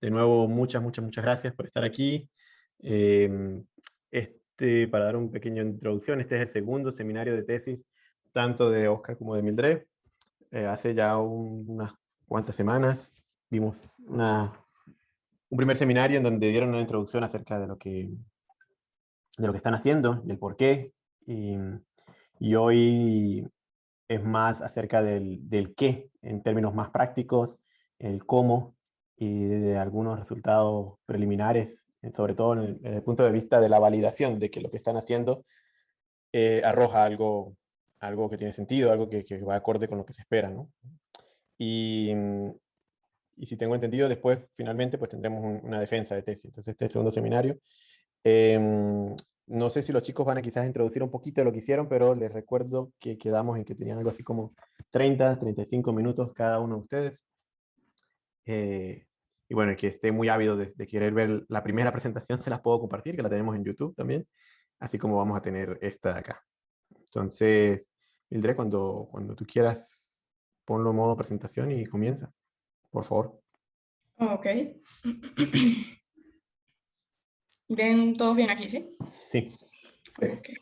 de nuevo, muchas, muchas, muchas gracias por estar aquí. Em, este, para dar un pequeño introducción, este es el segundo seminario de tesis, tanto de Oscar como de Mildred. Eh, hace ya unas cuantas semanas vimos una, un primer seminario en donde dieron una introducción acerca de lo que, de lo que están haciendo, del por qué, y, y hoy es más acerca del, del, qué, en términos más prácticos, el cómo, y de algunos resultados preliminares, sobre todo desde el punto de vista de la validación de que lo que están haciendo eh, arroja algo, algo que tiene sentido, algo que, que, va acorde con lo que se espera. ¿no? Y, y si tengo entendido, después finalmente pues tendremos una defensa de tesis. Entonces este segundo seminario. Eh, no sé si los chicos van a quizás introducir un poquito lo que hicieron, pero les recuerdo que quedamos en que tenían algo así como 30, 35 minutos cada uno de ustedes. Eh, y bueno, que esté muy ávido de, de, querer ver la primera presentación, se las puedo compartir, que la tenemos en YouTube también, así como vamos a tener esta de acá. Entonces, Mildred, cuando, cuando tú quieras, ponlo en modo presentación y comienza, por favor. Ok. ¿Ven todos bien aquí, sí? Sí. Okay.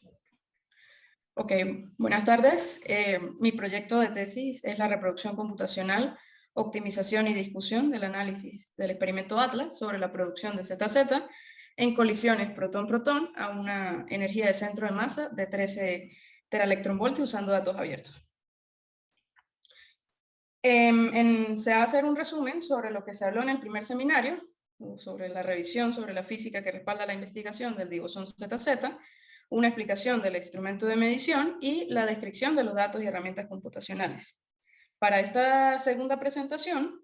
ok, buenas tardes. Eh, mi proyecto de tesis es la reproducción computacional optimización y discusión del análisis del experimento ATLAS sobre la producción de ZZ en colisiones protón-protón a una energía de centro de masa de 13 teraelectronvoltios usando datos abiertos. En, en, se va a hacer un resumen sobre lo que se habló en el primer seminario, sobre la revisión sobre la física que respalda la investigación del divosón ZZ, una explicación del instrumento de medición y la descripción de los datos y herramientas computacionales. Para esta segunda presentación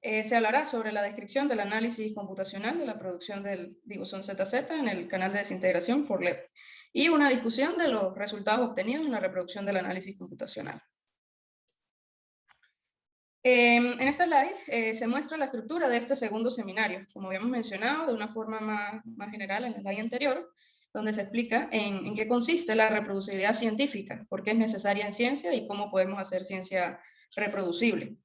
eh, se hablará sobre la descripción del análisis computacional de la producción del divosón ZZ en el canal de desintegración FORLEP y una discusión de los resultados obtenidos en la reproducción del análisis computacional. Eh, en esta slide eh, se muestra la estructura de este segundo seminario, como habíamos mencionado de una forma más, más general en la slide anterior, donde se explica en, en, qué consiste la reproducibilidad científica, por qué es necesaria en ciencia y cómo podemos hacer ciencia reproducible.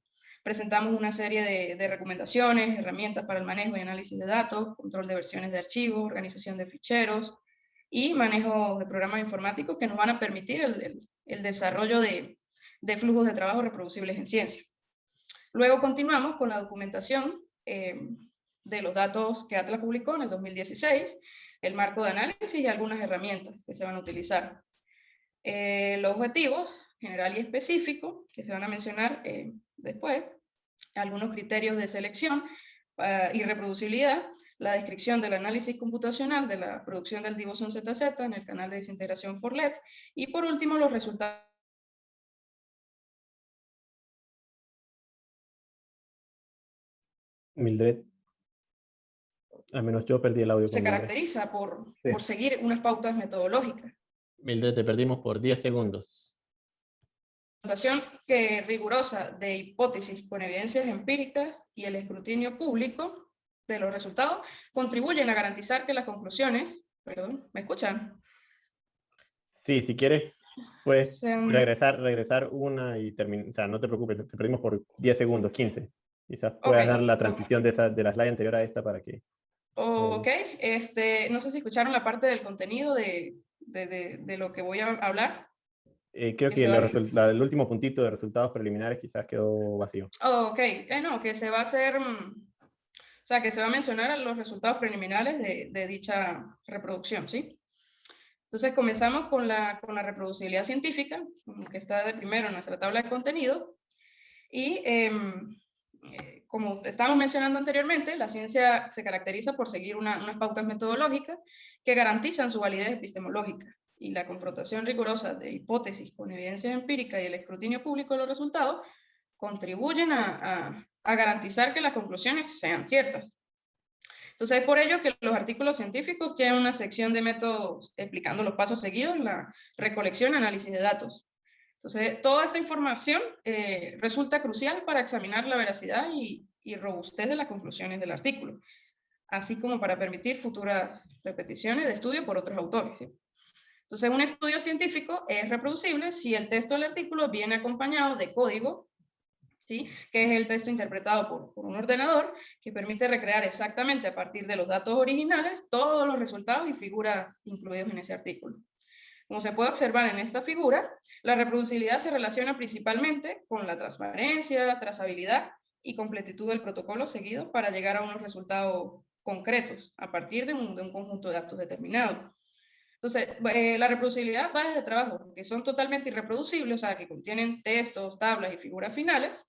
Presentamos una serie de, recomendaciones, herramientas para el manejo y análisis de datos, control de versiones de archivos, organización de ficheros y manejo de programas informáticos que nos van a permitir el, desarrollo de, de, flujos de trabajo reproducibles en ciencia. Luego continuamos con la documentación eh, de los datos que Atlas publicó en el 2016, el marco de análisis y algunas herramientas que se van a utilizar. Eh, los objetivos general y específico, que se van a mencionar eh, después, algunos criterios de selección uh, y reproducibilidad, la descripción del análisis computacional de la producción del divosón ZZ en el canal de desintegración FORLEP, y por último los resultados Mildred, al menos yo perdí el audio. Se caracteriza por, sí. por seguir unas pautas metodológicas. Mildred, te perdimos por 10 segundos que rigurosa de hipótesis con evidencias empíricas y el escrutinio público de los resultados contribuyen a garantizar que las conclusiones, perdón, ¿me escuchan? Sí, si quieres, pues regresar, regresar una y terminar, o sea, no te preocupes, te perdimos por 10 segundos, 15. Quizás puedas okay. dar la transición de, esa, de la slide anterior a esta para que... Oh, ok, este, no sé si escucharon la parte del contenido de, de, de, de lo que voy a hablar. Eh, creo que la, el último puntito de resultados preliminares quizás quedó vacío. Oh, ok, eh, no, que se va a hacer, mm, o sea, que se va a mencionar los resultados preliminares de, de dicha reproducción, ¿sí? Entonces comenzamos con la, con la reproducibilidad científica, que está de primero en nuestra tabla de contenido, y em, eh, como estábamos mencionando anteriormente, la ciencia se caracteriza por seguir una, unas pautas metodológicas que garantizan su validez epistemológica y la confrontación rigurosa de hipótesis con evidencia empírica y el escrutinio público de los resultados contribuyen a, garantizar que las conclusiones sean ciertas. Entonces es por ello que los artículos científicos tienen una sección de métodos explicando los pasos seguidos en la recolección y análisis de datos. Entonces toda esta información eh, resulta crucial para examinar la veracidad y, robustez de las conclusiones del artículo, así como para permitir futuras repeticiones de estudio por otros autores. Entonces, un estudio científico es reproducible si el texto del artículo viene acompañado de código ¿sí? que es el texto interpretado por, un ordenador que permite recrear exactamente a partir de los datos originales todos los resultados y figuras incluidos en ese artículo. Como se puede observar en esta figura, la reproducibilidad se relaciona principalmente con la transparencia, trazabilidad y completitud del protocolo seguido para llegar a unos resultados concretos a partir de un, de un conjunto de datos determinados. Entonces, eh, la reproducibilidad va desde trabajos que son totalmente irreproducibles, o sea, que contienen textos, tablas y figuras finales,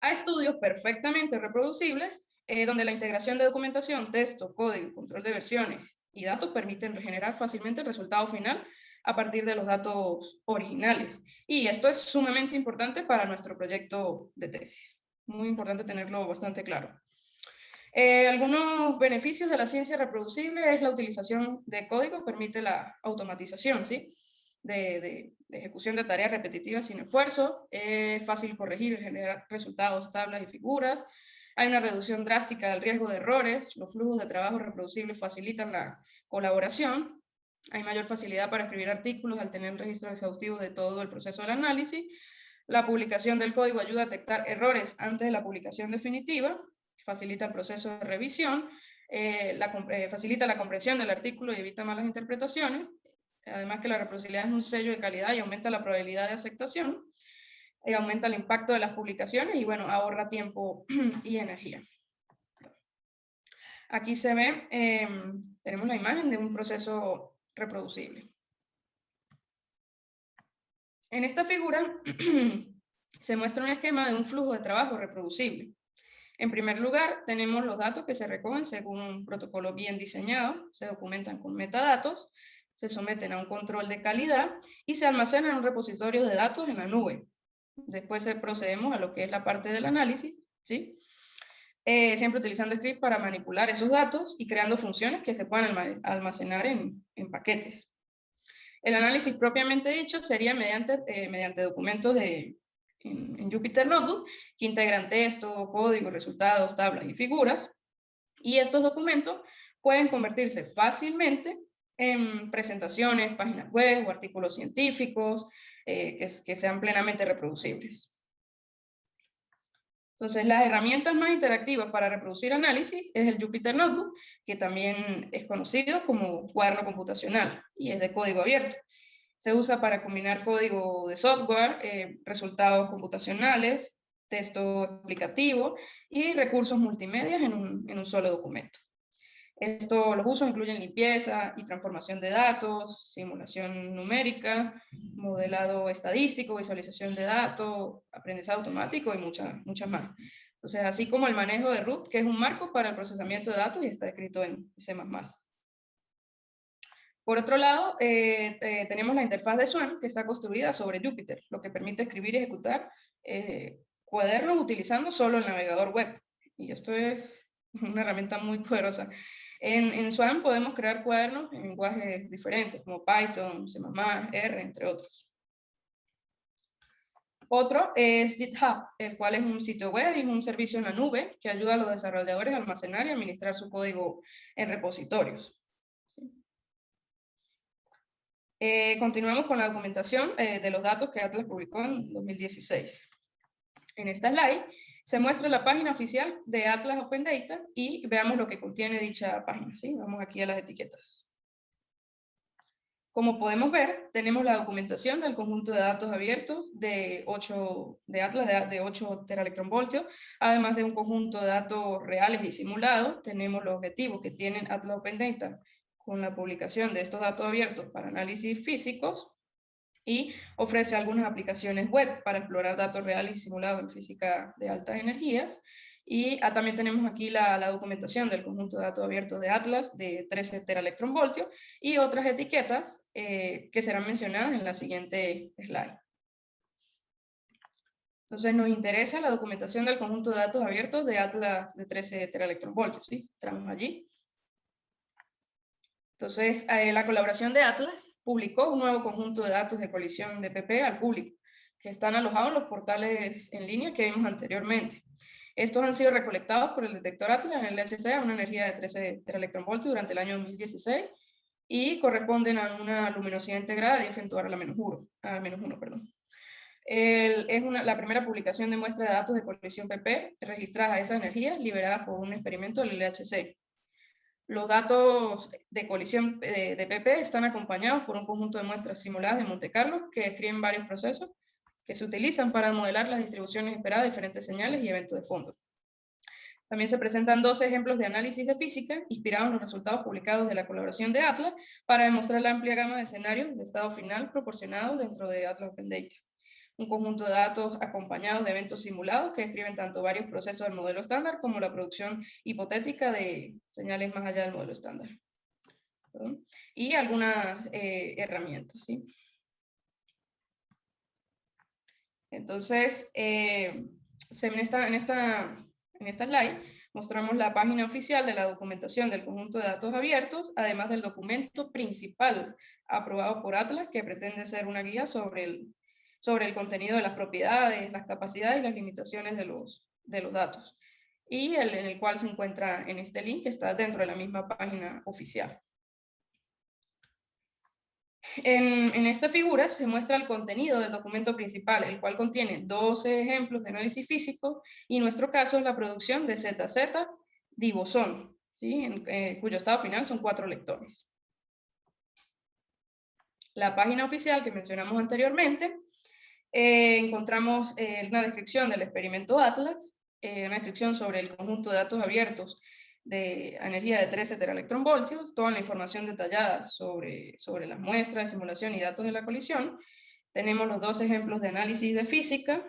a estudios perfectamente reproducibles, eh, donde la integración de documentación, texto, código, control de versiones y datos permiten regenerar fácilmente el resultado final a partir de los datos originales. Y esto es sumamente importante para nuestro proyecto de tesis. Muy importante tenerlo bastante claro. Eh, algunos beneficios de la ciencia reproducible es la utilización de código, permite la automatización ¿sí? de, ejecución de tareas repetitivas sin esfuerzo, es fácil corregir y generar resultados, tablas y figuras, hay una reducción drástica del riesgo de errores, los flujos de trabajo reproducibles facilitan la colaboración, hay mayor facilidad para escribir artículos al tener el registro exhaustivo de todo el proceso del análisis, la publicación del código ayuda a detectar errores antes de la publicación definitiva, facilita el proceso de revisión, eh, eh, facilita la comprensión del artículo y evita malas interpretaciones, además que la reproducibilidad es un sello de calidad y aumenta la probabilidad de aceptación, y aumenta el impacto de las publicaciones y bueno, ahorra tiempo y energía. Aquí se ve, em, tenemos la imagen de un proceso reproducible. En esta figura se muestra un esquema de un flujo de trabajo reproducible. En primer lugar, tenemos los datos que se recogen según un protocolo bien diseñado, se documentan con metadatos, se someten a un control de calidad y se almacenan en un repositorio de datos en la nube. Después procedemos a lo que es la parte del análisis, ¿sí? Eh, siempre utilizando script para manipular esos datos y creando funciones que se puedan almacenar en, paquetes. El análisis propiamente dicho sería mediante, eh, mediante documentos de, en, Jupyter Notebook, que integran texto, código, resultados, tablas y figuras. Y estos documentos pueden convertirse fácilmente en presentaciones, páginas web o artículos científicos eh, que, que sean plenamente reproducibles. Entonces, las herramientas más interactivas para reproducir análisis es el Jupyter Notebook, que también es conocido como cuaderno computacional y es de código abierto. Se usa para combinar código de software, eh, resultados computacionales, texto explicativo y recursos multimedia en un, solo documento. Esto, los usos incluyen limpieza y transformación de datos, simulación numérica, modelado estadístico, visualización de datos, aprendizaje automático y muchas, muchas más. Entonces, así como el manejo de root, que es un marco para el procesamiento de datos y está escrito en C++. Por otro lado, eh, eh, tenemos la interfaz de Swan, que está construida sobre Jupyter, lo que permite escribir y ejecutar eh, cuadernos utilizando solo el navegador web. Y esto es una herramienta muy poderosa. En, en Swan podemos crear cuadernos en lenguajes diferentes, como Python, C++, R, entre otros. Otro es GitHub, el cual es un sitio web y un servicio en la nube que ayuda a los desarrolladores a almacenar y administrar su código en repositorios. Eh, continuamos con la documentación eh, de los datos que Atlas publicó en 2016. En esta slide se muestra la página oficial de Atlas Open Data y veamos lo que contiene dicha página. ¿sí? Vamos aquí a las etiquetas. Como podemos ver, tenemos la documentación del conjunto de datos abiertos de, 8, de Atlas de, 8 teraelectronvoltios, además de un conjunto de datos reales y simulados. Tenemos los objetivos que tienen Atlas Open Data con la publicación de estos datos abiertos para análisis físicos y ofrece algunas aplicaciones web para explorar datos reales y simulados en física de altas energías. Y ah, también tenemos aquí la, documentación del conjunto de datos abiertos de Atlas de 13 teraelectronvoltios y otras etiquetas eh, que serán mencionadas en la siguiente slide. Entonces nos interesa la documentación del conjunto de datos abiertos de Atlas de 13 teraelectronvoltios. ¿sí? Entramos allí. Entonces, eh, la colaboración de Atlas publicó un nuevo conjunto de datos de colisión de PP al público, que están alojados en los portales en línea que vimos anteriormente. Estos han sido recolectados por el detector Atlas en el SC a una energía de 13 teraelectronvoltios durante el año 2016 y corresponden a una luminosidad integrada de 10 a la menos 1. A menos 1 perdón. es una, la primera publicación de muestra de datos de colisión PP registrada a esas energías liberadas por un experimento del LHC. Los datos de colisión de, de, PP están acompañados por un conjunto de muestras simuladas de Monte Carlo que describen varios procesos que se utilizan para modelar las distribuciones esperadas de diferentes señales y eventos de fondo. También se presentan dos ejemplos de análisis de física inspirados en los resultados publicados de la colaboración de Atlas para demostrar la amplia gama de escenarios de estado final proporcionados dentro de Atlas Open Data. Un conjunto de datos acompañados de eventos simulados que describen tanto varios procesos del modelo estándar como la producción hipotética de señales más allá del modelo estándar. Y algunas eh, herramientas. ¿sí? Entonces, eh, en, esta, en, esta, en esta slide mostramos la página oficial de la documentación del conjunto de datos abiertos, además del documento principal aprobado por Atlas, que pretende ser una guía sobre el, sobre el contenido de las propiedades, las capacidades y las limitaciones de los, de los datos, y el, en el cual se encuentra en este link que está dentro de la misma página oficial. En, esta figura se muestra el contenido del documento principal, el cual contiene 12 ejemplos de análisis físico y en nuestro caso es la producción de ZZ dibosón, ¿sí? en, eh, cuyo estado final son cuatro lectones. La página oficial que mencionamos anteriormente, eh, encontramos eh, una descripción del experimento Atlas, una descripción sobre el conjunto de datos abiertos de energía de 13 teraelectronvoltios, toda la información detallada sobre, sobre las muestras, de simulación y datos de la colisión. Tenemos los dos ejemplos de análisis de física,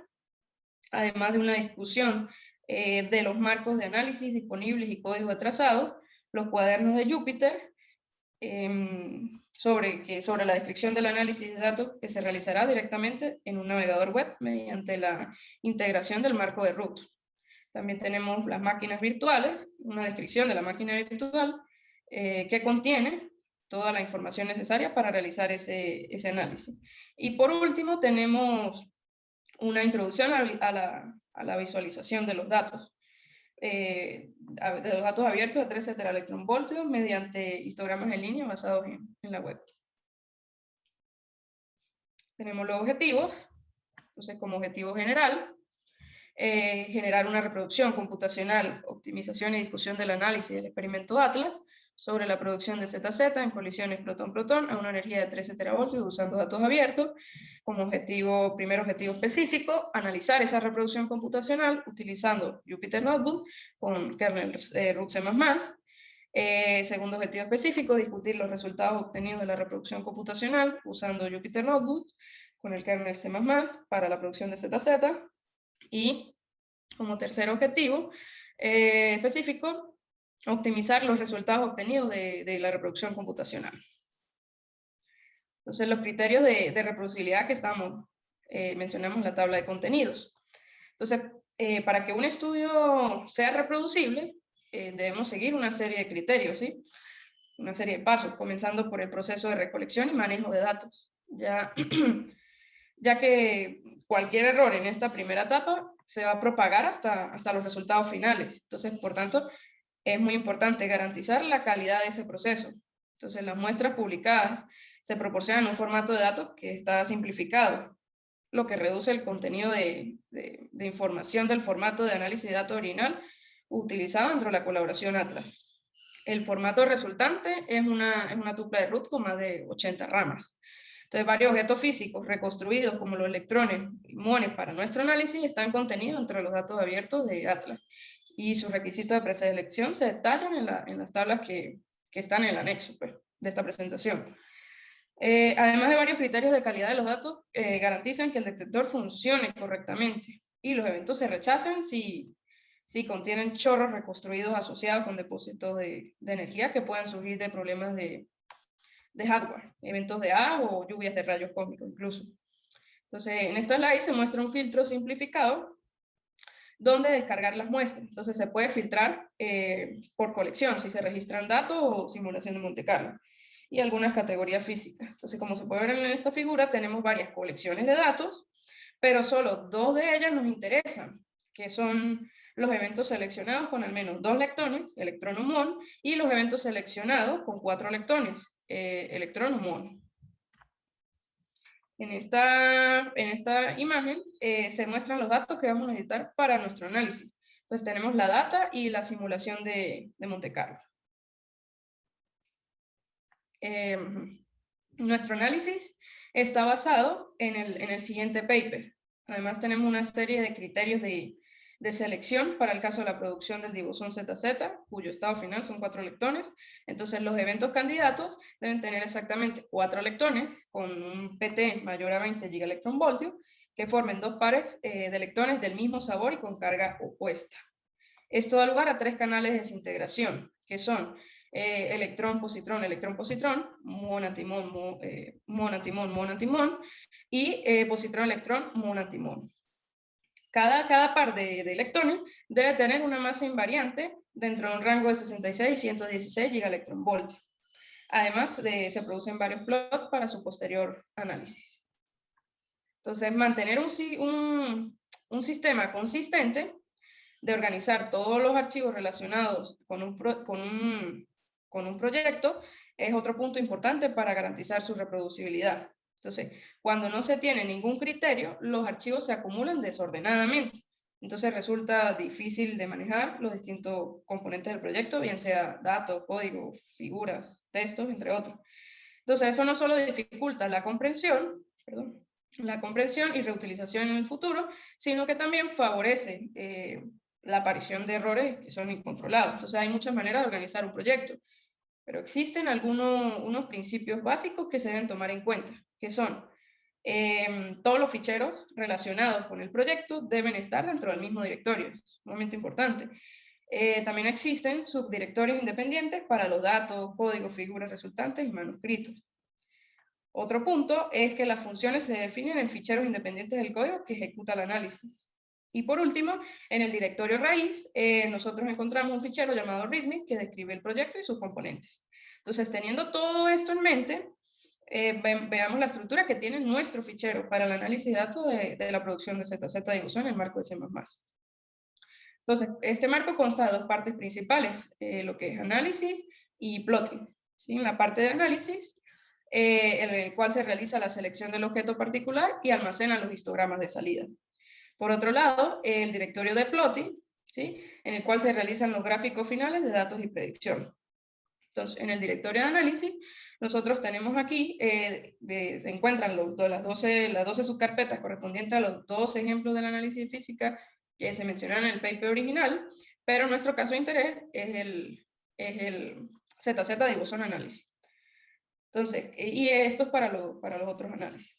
además de una discusión eh, de los marcos de análisis disponibles y código atrasado, los cuadernos de Júpiter, em, sobre, que, sobre la descripción del análisis de datos que se realizará directamente en un navegador web mediante la integración del marco de root. También tenemos las máquinas virtuales, una descripción de la máquina virtual eh, que contiene toda la información necesaria para realizar ese, ese análisis. Y por último tenemos una introducción a, la, a la, visualización de los datos. Eh, de los datos abiertos de 13 teraelectronvoltios mediante histogramas en línea basados en, en la web. Tenemos los objetivos, entonces como objetivo general, eh, generar una reproducción computacional, optimización y discusión del análisis del experimento Atlas sobre la producción de ZZ en colisiones protón-protón a una energía de 13 teravoltios usando datos abiertos como objetivo, primer objetivo específico, analizar esa reproducción computacional utilizando Jupyter Notebook con kernel eh, root C++, eh, segundo objetivo específico, discutir los resultados obtenidos de la reproducción computacional usando Jupyter Notebook con el kernel C++ para la producción de ZZ. Y como tercer objetivo eh, específico, optimizar los resultados obtenidos de, la reproducción computacional. Entonces, los criterios de, reproducibilidad que estamos, eh, mencionamos en la tabla de contenidos. Entonces, eh, para que un estudio sea reproducible, debemos seguir una serie de criterios, ¿sí? Una serie de pasos, comenzando por el proceso de recolección y manejo de datos. Ya, ya que cualquier error en esta primera etapa se va a propagar hasta, hasta los resultados finales. Entonces, por tanto, es muy importante garantizar la calidad de ese proceso. Entonces, las muestras publicadas se proporcionan un formato de datos que está simplificado, lo que reduce el contenido de, de, información del formato de análisis de datos original utilizado dentro de la colaboración Atlas. El formato resultante es una, es una tupla de root con más de 80 ramas. Entonces, varios objetos físicos reconstruidos como los electrones y muones para nuestro análisis están contenidos entre los datos abiertos de Atlas y sus requisitos de preselección se detallan en, la, en las tablas que, están en el anexo pues, de esta presentación. Eh, además de varios criterios de calidad de los datos, eh, garantizan que el detector funcione correctamente y los eventos se rechazan si, si contienen chorros reconstruidos asociados con depósitos de, energía que puedan surgir de problemas de, de hardware, eventos de A o lluvias de rayos cósmicos incluso. Entonces, en esta slide se muestra un filtro simplificado donde descargar las muestras. Entonces, se puede filtrar eh, por colección, si se registran datos o simulación de Monte Carlo, y algunas categorías físicas. Entonces, como se puede ver en esta figura, tenemos varias colecciones de datos, pero solo dos de ellas nos interesan, que son los eventos seleccionados con al menos dos lectones, electrón o muón, y los eventos seleccionados con cuatro lectones, eh, electrón o muón. En esta, en esta imagen eh, se muestran los datos que vamos a necesitar para nuestro análisis. Entonces tenemos la data y la simulación de, de Monte Carlo. Em, nuestro análisis está basado en el, en el siguiente paper. Además tenemos una serie de criterios de, de selección para el caso de la producción del dibosón ZZ, cuyo estado final son cuatro lectones. Entonces los eventos candidatos deben tener exactamente cuatro lectones con un PT mayor a 20 gigaelectronvoltios que formen dos pares eh, de electrones del mismo sabor y con carga opuesta. Esto da lugar a tres canales de desintegración, que son eh, electrón, positrón, electrón, positrón, monatimón, mo, eh, monatimón, monatimón, y positrón, electrón, monatimón. Cada, cada par de, electrones debe tener una masa invariante dentro de un rango de 66 y 116 gigaelectronvoltios. Además, se producen varios plots para su posterior análisis. Entonces, mantener un, un, sistema consistente de organizar todos los archivos relacionados con un, con, un, con un proyecto es otro punto importante para garantizar su reproducibilidad. Entonces, cuando no se tiene ningún criterio, los archivos se acumulan desordenadamente. Entonces resulta difícil de manejar los distintos componentes del proyecto, bien sea datos, código, figuras, textos, entre otros. Entonces eso no solo dificulta la comprensión, perdón, la comprensión y reutilización en el futuro, sino que también favorece eh, la aparición de errores que son incontrolados. Entonces hay muchas maneras de organizar un proyecto, pero existen algunos unos principios básicos que se deben tomar en cuenta que son em, todos los ficheros relacionados con el proyecto deben estar dentro del mismo directorio, es un momento importante. Eh, también existen subdirectorios independientes para los datos, códigos, figuras resultantes y manuscritos. Otro punto es que las funciones se definen en ficheros independientes del código que ejecuta el análisis. Y por último, en el directorio raíz, eh, nosotros encontramos un fichero llamado readme que describe el proyecto y sus componentes. Entonces, teniendo todo esto en mente, eh, veamos la estructura que tiene nuestro fichero para el análisis de datos de, la producción de ZZ Dibujo en el marco de C++. Entonces, este marco consta de dos partes principales, eh, lo que es análisis y plotting. En la parte de análisis, eh, en el cual se realiza la selección del objeto particular y almacena los histogramas de salida. Por otro lado, el directorio de plotting, ¿sí? en el cual se realizan los gráficos finales de datos y predicción. Entonces, en el directorio de análisis, nosotros tenemos aquí, eh, se encuentran los, las, 12, las 12 subcarpetas correspondientes a los dos ejemplos del análisis física que se mencionaron en el paper original, pero nuestro caso de interés es el, es el ZZ de bosón análisis. Entonces, y esto es para, lo, para los otros análisis.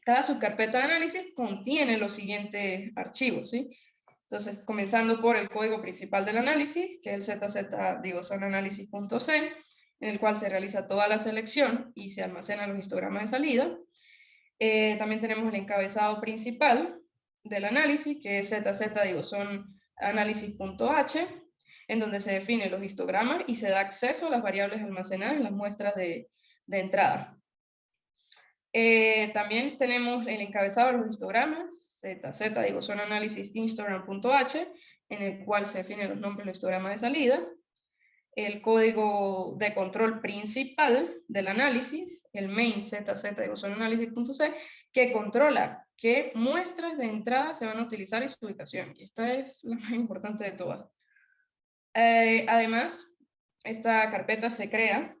Cada subcarpeta de análisis contiene los siguientes archivos, ¿sí? Entonces, comenzando por el código principal del análisis, que es el ZZ, digo, son análisis.c, en el cual se realiza toda la selección y se almacenan los histogramas de salida. Eh, también tenemos el encabezado principal del análisis, que es ZZ, digo, son análisis.h, en donde se definen los histogramas y se da acceso a las variables almacenadas en las muestras de, de entrada. Eh, también tenemos el encabezado de los histogramas, ZZ, digo, son análisis histogram.h, en el cual se definen los nombres de los histogramas de salida, el código de control principal del análisis, el main ZZ, digo, son análisis.c, que controla qué muestras de entrada se van a utilizar y su ubicación. Y esta es la más importante de todas. Eh, además, esta carpeta se crea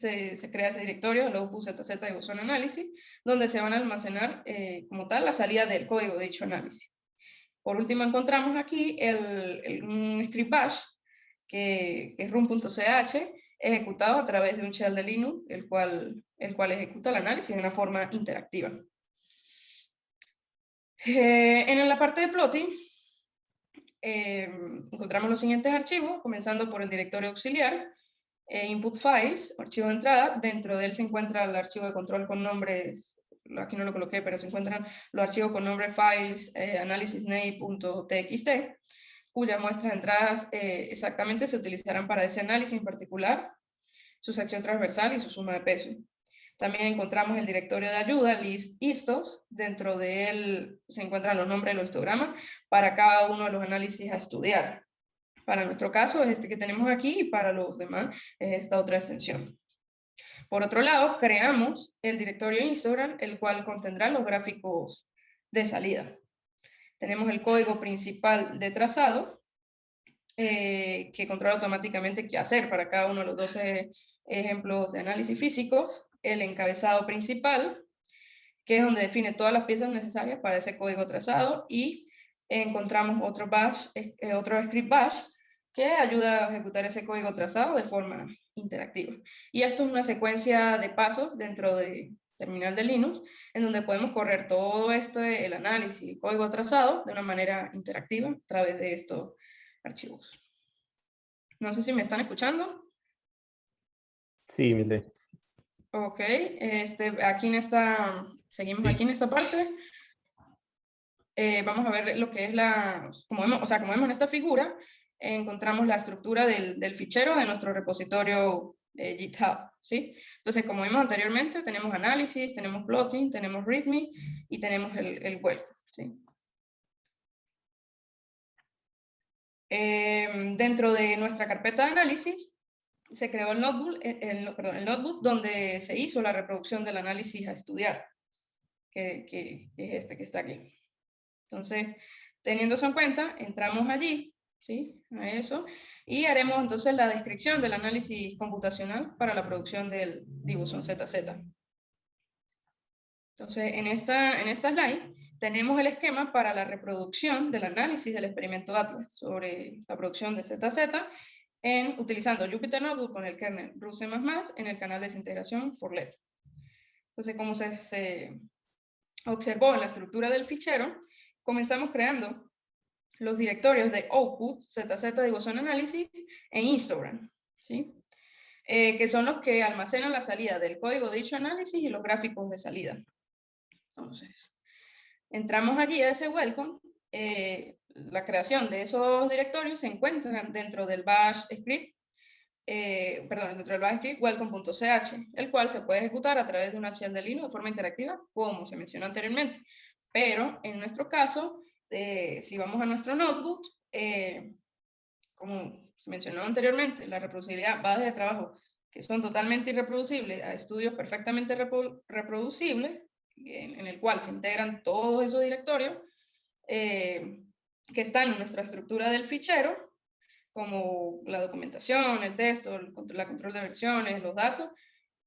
se, crea ese directorio, luego puse ZZ de bosón análisis, donde se van a almacenar eh, como tal la salida del código de dicho análisis. Por último encontramos aquí el, un script bash, que, es room.ch, ejecutado a través de un shell de Linux, el cual, el cual ejecuta el análisis de una forma interactiva. Eh, en la parte de plotting, eh, encontramos los siguientes archivos, comenzando por el directorio auxiliar, e input files, archivo de entrada, dentro de él se encuentra el archivo de control con nombres, aquí no lo coloqué, pero se encuentran los archivos con nombre files eh, analysisname.txt, cuyas muestras de entradas eh, exactamente se utilizarán para ese análisis en particular, su sección transversal y su suma de peso. También encontramos el directorio de ayuda, list dentro de él se encuentran los nombres de los histogramas para cada uno de los análisis a estudiar. Para nuestro caso es este que tenemos aquí y para los demás es esta otra extensión. Por otro lado, creamos el directorio Instagram, el cual contendrá los gráficos de salida. Tenemos el código principal de trazado, eh, que controla automáticamente qué hacer para cada uno de los 12 ejemplos de análisis físicos, el encabezado principal, que es donde define todas las piezas necesarias para ese código trazado, y encontramos otro, bash, eh, otro script bash, que ayuda a ejecutar ese código trazado de forma interactiva. Y esto es una secuencia de pasos dentro de terminal de Linux, en donde podemos correr todo esto, el análisis y código trazado de una manera interactiva a través de estos archivos. No sé si me están escuchando. Sí, Mildred. Ok, este, aquí en esta, seguimos aquí en esta parte. Eh, vamos a ver lo que es la, como vemos, o sea, como vemos en esta figura, encontramos la estructura del, del fichero de nuestro repositorio eh, GitHub, ¿sí? Entonces, como vimos anteriormente, tenemos análisis, tenemos plotting, tenemos readme y tenemos el, el ¿sí? Em, dentro de nuestra carpeta de análisis, se creó el notebook, eh, el, perdón, el notebook donde se hizo la reproducción del análisis a estudiar, que, que, que es este que está aquí. Entonces, teniendo en cuenta, entramos allí, ¿sí? A eso, y haremos entonces la descripción del análisis computacional para la producción del Dibuson ZZ. Entonces, en esta, en esta slide tenemos el esquema para la reproducción del análisis del experimento Atlas sobre la producción de ZZ en, utilizando Jupyter Notebook con el kernel RUC++ en el canal de desintegración for LED. Entonces, como se observó en la estructura del fichero, comenzamos creando los directorios de output, ZZ Dibution Analysis e Instagram, ¿sí? Eh, que son los que almacenan la salida del código de dicho análisis y los gráficos de salida. Entonces, entramos allí a ese welcome, eh, la creación de esos directorios se encuentran dentro del bash script, eh, perdón, dentro del bash script welcome.ch, el cual se puede ejecutar a través de una shell de Linux de forma interactiva, como se mencionó anteriormente. Pero en nuestro caso, eh, si vamos a nuestro notebook, eh, como se mencionó anteriormente, la reproducibilidad va desde trabajos que son totalmente irreproducibles a estudios perfectamente reproducibles, en, el cual se integran todos esos directorios eh, que están en nuestra estructura del fichero, como la documentación, el texto, el, la control de versiones, los datos,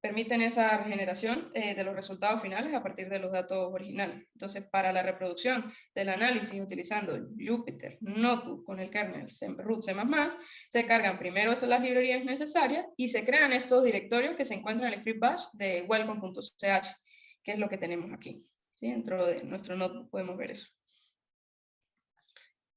permiten esa regeneración eh, de los resultados finales a partir de los datos originales. Entonces, para la reproducción del análisis utilizando Jupyter Notebook con el kernel root C++, se cargan primero las librerías necesarias y se crean estos directorios que se encuentran en el script bash de welcome.ch, que es lo que tenemos aquí. ¿sí? Dentro de nuestro notebook podemos ver eso.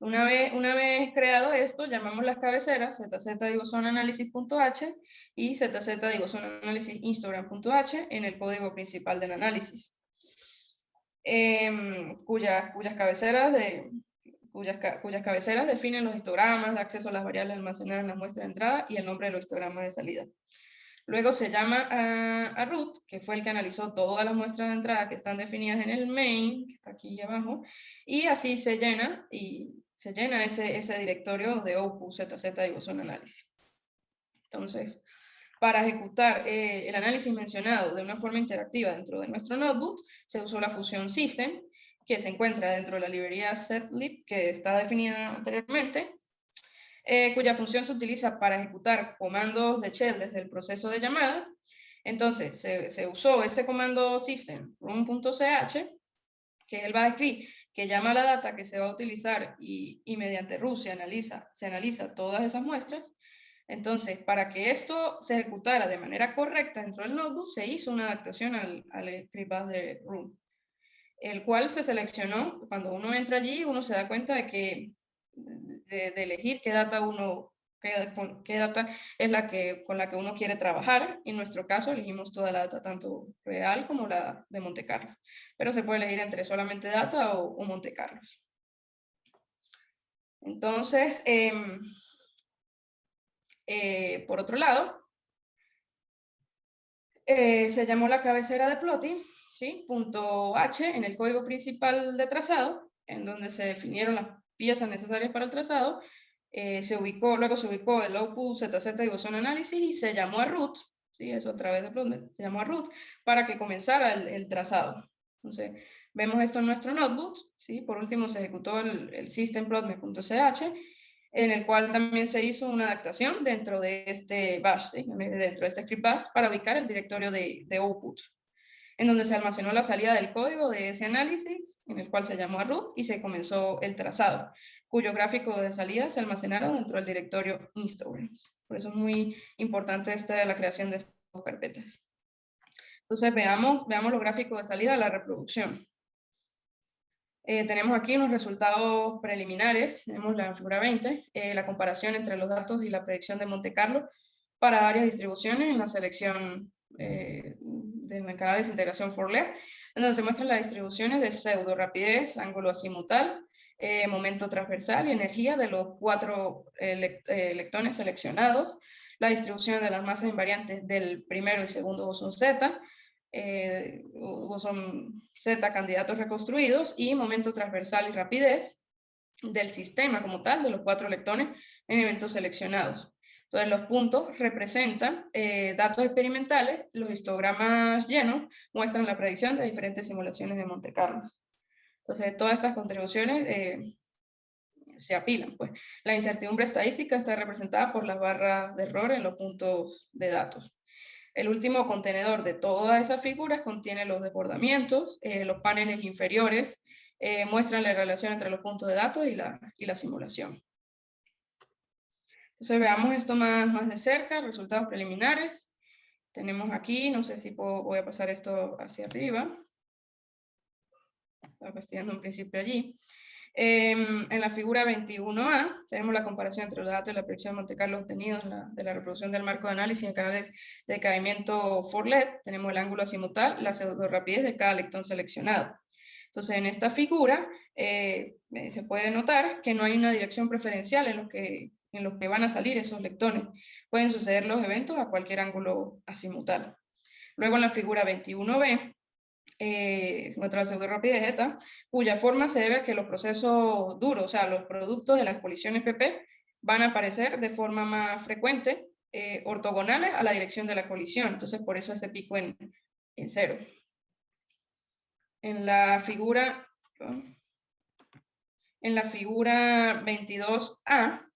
Una vez, una vez creado esto, llamamos las cabeceras zz-analysis.h y zz-analysis-instagram.h en el código principal del análisis, em, cuyas, cuyas, cabeceras de, cuyas, cuyas cabeceras definen los histogramas de acceso a las variables almacenadas en la muestra de entrada y el nombre de los histogramas de salida. Luego se llama a, a, root, que fue el que analizó todas las muestras de entrada que están definidas en el main, que está aquí abajo, y así se llena y se llena ese, ese directorio de OPU, ZZ y bosón análisis. Entonces, para ejecutar eh, el análisis mencionado de una forma interactiva dentro de nuestro notebook, se usó la función system, que se encuentra dentro de la librería setlib, que está definida anteriormente, eh, cuya función se utiliza para ejecutar comandos de shell desde el proceso de llamada. Entonces, se, se usó ese comando system, run.ch, que es el base que llama la data que se va a utilizar y, mediante RUS se analiza, se analiza todas esas muestras. Entonces, para que esto se ejecutara de manera correcta dentro del notebook, se hizo una adaptación al, al script de RUN, el cual se seleccionó, cuando uno entra allí, uno se da cuenta de que de, de elegir qué data uno qué, data es la que, con la que uno quiere trabajar. En nuestro caso elegimos toda la data, tanto real como la de Monte Carlo. Pero se puede elegir entre solamente data o, Monte Carlo. Entonces, em, eh, por otro lado, eh, se llamó la cabecera de plotting, ¿sí? punto H en el código principal de trazado, en donde se definieron las piezas necesarias para el trazado, eh, se ubicó, luego se ubicó el output ZZ y bosón análisis y se llamó a root, ¿sí? eso a través de Plotmet, se llamó a root, para que comenzara el, trazado. Entonces, vemos esto en nuestro notebook, ¿sí? por último se ejecutó el, el systemplotmet.ch, en el cual también se hizo una adaptación dentro de este bash, dentro de este script bash, para ubicar el directorio de, de output en donde se almacenó la salida del código de ese análisis, en el cual se llamó a root y se comenzó el trazado, cuyo gráfico de salida se almacenaron dentro del directorio Instagrams. Por eso es muy importante esta, la creación de estas carpetas. Entonces veamos, veamos los gráficos de salida de la reproducción. Eh, tenemos aquí unos resultados preliminares, tenemos la figura 20, eh, la comparación entre los datos y la predicción de Monte Carlo para varias distribuciones en la selección eh, de canal de integración for LED, en donde se muestran las distribuciones de pseudo rapidez, ángulo azimutal, eh, momento transversal y energía de los cuatro eh, electrones seleccionados, la distribución de las masas invariantes del primero y segundo bosón Z, eh, bosón Z candidatos reconstruidos y momento transversal y rapidez del sistema como tal, de los cuatro electrones en eventos seleccionados. Entonces, los puntos representan eh, datos experimentales, los histogramas llenos muestran la predicción de diferentes simulaciones de Monte Carlo. Entonces, todas estas contribuciones eh, se apilan. Pues. La incertidumbre estadística está representada por las barras de error en los puntos de datos. El último contenedor de todas esas figuras contiene los desbordamientos, eh, los paneles inferiores muestran la relación entre los puntos de datos y la, y la simulación. Entonces veamos esto más, más de cerca, resultados preliminares. Tenemos aquí, no sé si voy a pasar esto hacia arriba. Estaba fastidiando un principio allí. Em, en la figura 21A tenemos la comparación entre los datos de la predicción de Monte Carlo obtenidos de la reproducción del marco de análisis en canales de decaimiento for LED. Tenemos el ángulo azimutal, la pseudo rapidez de cada electrón seleccionado. Entonces, en esta figura eh, se puede notar que no hay una dirección preferencial en lo que en los que van a salir esos lectones. Pueden suceder los eventos a cualquier ángulo azimutal. Luego en la figura 21b, eh, muestra la eta, cuya forma se debe a que los procesos duros, o sea, los productos de las colisiones PP, van a aparecer de forma más frecuente, eh, ortogonales a la dirección de la colisión. Entonces, por eso ese pico en, en cero. En la figura... En la figura 22A,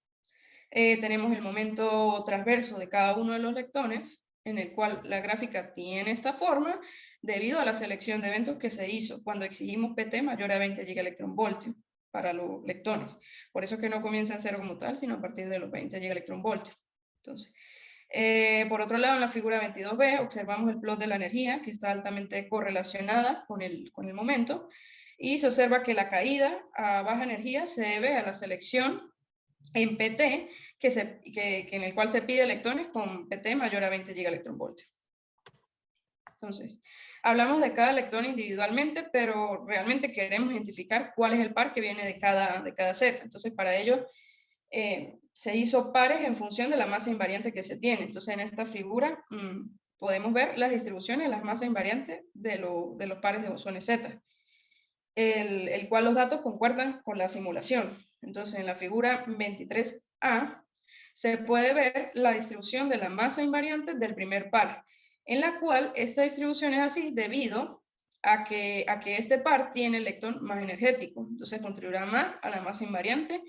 eh, tenemos el momento transverso de cada uno de los lectones, en el cual la gráfica tiene esta forma debido a la selección de eventos que se hizo cuando exigimos PT mayor a 20 gigaelectronvoltios para los lectones. Por eso es que no comienza en cero como tal, sino a partir de los 20 gigaelectronvoltios. Entonces, eh, por otro lado, en la figura 22b observamos el plot de la energía, que está altamente correlacionada con el, con el momento, y se observa que la caída a baja energía se debe a la selección en PT, que, se, que, en el cual se pide electrones con PT mayor a 20 gigaelectronvoltios. Entonces, hablamos de cada electrón individualmente, pero realmente queremos identificar cuál es el par que viene de cada, de cada set. Entonces, para ello, eh, se hizo pares en función de la masa invariante que se tiene. Entonces, en esta figura mm, podemos ver las distribuciones las masas invariantes de, de los pares de bosones Z, el, el cual los datos concuerdan con la simulación. Entonces, en la figura 23A se puede ver la distribución de la masa invariante del primer par, en la cual esta distribución es así debido a que, a que este par tiene electrón más energético. Entonces, contribuirá más a la masa invariante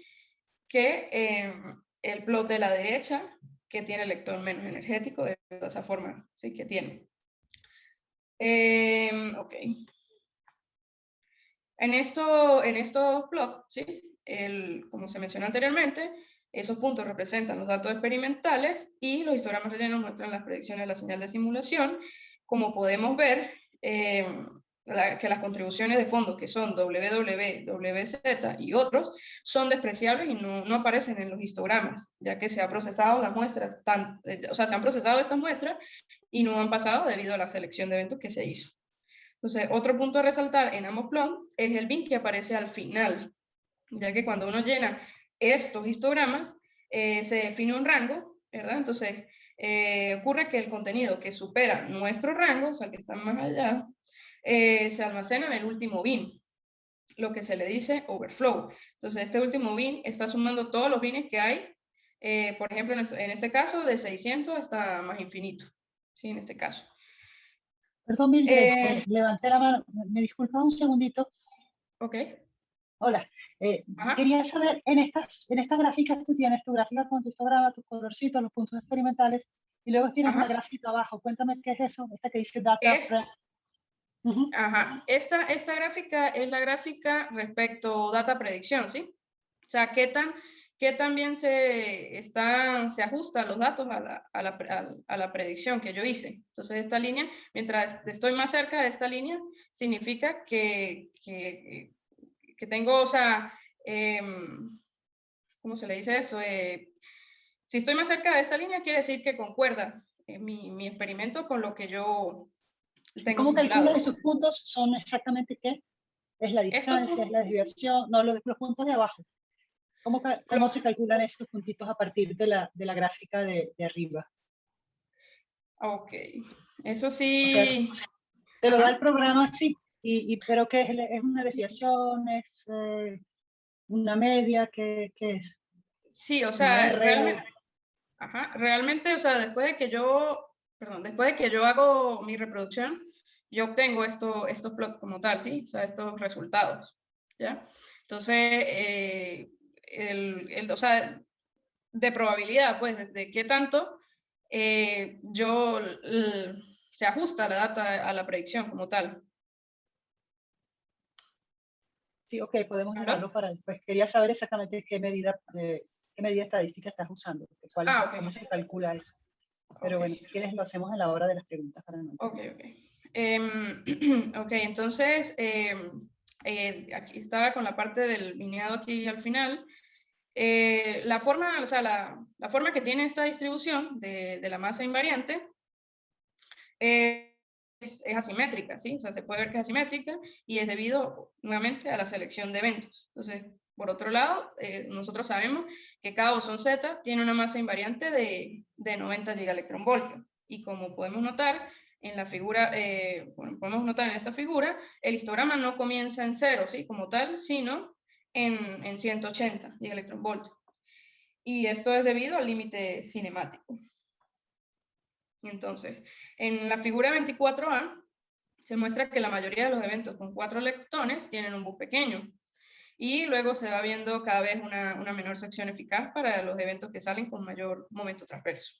que eh, el plot de la derecha, que tiene electrón menos energético, de esa forma sí que tiene. Eh, ok. En, esto, en estos plots, ¿sí? El, como se mencionó anteriormente, esos puntos representan los datos experimentales y los histogramas rellenos muestran las predicciones de la señal de simulación. Como podemos ver, eh, que las contribuciones de fondo, que son WW, WZ y otros, son despreciables y no, no, aparecen en los histogramas, ya que se ha procesado las muestras, tan, eh, o sea, se han procesado estas muestras y no han pasado debido a la selección de eventos que se hizo. Entonces, otro punto a resaltar en Amoplon es el bin que aparece al final ya que cuando uno llena estos histogramas, eh, se define un rango, ¿verdad? Entonces, eh, ocurre que el contenido que supera nuestro rango, o sea, que está más allá, eh, se almacena en el último bin, lo que se le dice overflow. Entonces, este último bin está sumando todos los bins que hay, por ejemplo, en este caso, de 600 hasta más infinito. ¿sí? En este caso. Perdón, Mildred, levanté la mano. Me disculpa un segundito. Ok. Hola. Eh, quería saber, en estas, en estas gráficas tú tienes tu gráfica con tu histograma, tus colorcitos, los puntos experimentales, y luego tienes una gráfica abajo. Cuéntame qué es eso, esta que dice data. Ajá. Esta, esta gráfica es la gráfica respecto data predicción, ¿sí? O sea, qué tan, qué tan bien se, está, se ajusta los datos a la, a, la, a la, predicción que yo hice. Entonces, esta línea, mientras estoy más cerca de esta línea, significa que, que, que tengo, o sea, em, ¿cómo se le dice eso? Eh, si estoy más cerca de esta línea, quiere decir que concuerda eh, mi, mi experimento con lo que yo ¿Cómo calculan esos puntos? ¿Son exactamente qué? ¿Es la distancia, es la desviación? No, los, los puntos de abajo. ¿Cómo, cómo se calculan estos puntitos a partir de la, de la gráfica de, de, arriba? Ok, eso sí. te lo da el programa así, y, y, pero ¿qué es? ¿Es una desviación? ¿Es eh, una media? ¿Qué, ¿Qué, es? Sí, o sea, realmente, ajá, realmente, o sea, después de que yo perdón, después de que yo hago mi reproducción, yo obtengo esto, estos plots como tal, ¿sí? O sea, estos resultados, ¿ya? Entonces, eh, el, el, o sea, de probabilidad, pues, de, qué tanto eh, yo se ajusta la data a la predicción como tal. Sí, ok, podemos hablarlo para después. Quería saber exactamente qué medida, qué medida estadística estás usando, cuál, ah, cómo se calcula eso. Pero bueno, si quieres lo hacemos en la hora de las preguntas para no. Ok, ok. Em, ok, entonces, em, eh, aquí estaba con la parte del lineado aquí al final. Eh, la, forma, o sea, la, la, forma que tiene esta distribución de, de la masa invariante es, asimétrica, ¿sí? O sea, se puede ver que es asimétrica y es debido nuevamente a la selección de eventos. Entonces, por otro lado, eh, nosotros sabemos que cada bosón Z tiene una masa invariante de, de 90 gigaelectronvoltios. Y como podemos notar en la figura, eh, bueno, podemos notar en esta figura, el histograma no comienza en cero, ¿sí? Como tal, sino en, en 180 gigaelectronvoltios. Y esto es debido al límite cinemático. Entonces, en la figura 24A se muestra que la mayoría de los eventos con cuatro leptones tienen un bus pequeño, y luego se va viendo cada vez una, una, menor sección eficaz para los eventos que salen con mayor momento transverso.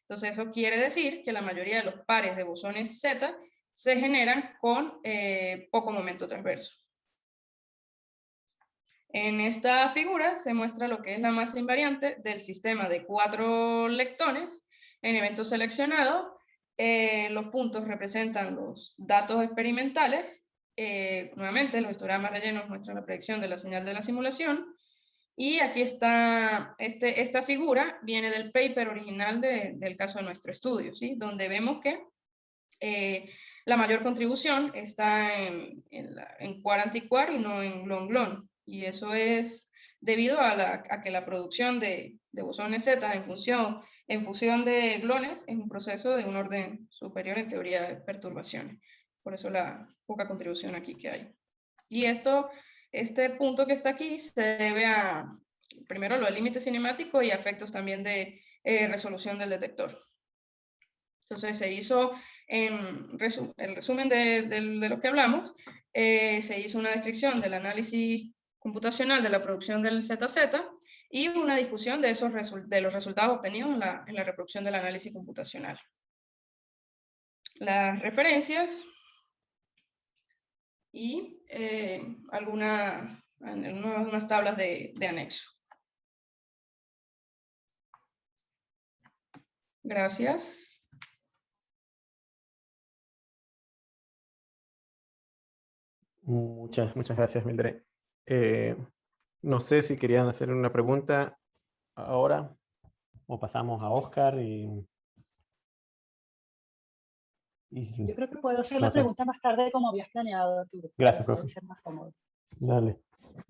Entonces eso quiere decir que la mayoría de los pares de bosones Z se generan con eh, poco momento transverso. En esta figura se muestra lo que es la masa invariante del sistema de cuatro lectones en eventos seleccionados. Eh, los puntos representan los datos experimentales eh, nuevamente, los histogramas rellenos muestran la predicción de la señal de la simulación. Y aquí está, este, esta figura viene del paper original del caso de nuestro estudio, ¿sí? donde vemos que eh, la mayor contribución está en, en, en anticuar y no en glon-glon. Y eso es debido a, la, a, que la producción de, de bosones Z en función, en fusión de glones es un proceso de un orden superior en teoría de perturbaciones. Por eso la poca contribución aquí que hay. Y esto, este punto que está aquí se debe a, primero, lo del límite cinemático y efectos también de eh, resolución del detector. Entonces se hizo, en el resumen de, lo que hablamos, eh, se hizo una descripción del análisis computacional de la producción del ZZ y una discusión de, esos de los resultados obtenidos en la, en la reproducción del análisis computacional. Las referencias y eh, alguna, unas tablas de, de anexo. Gracias. Muchas, muchas gracias, Mildred. Eh, no sé si querían hacer una pregunta ahora o pasamos a Oscar y yo creo que puedo hacer la pregunta más tarde como habías planeado, Arturo. Gracias, profe. Ser más cómodo. Dale.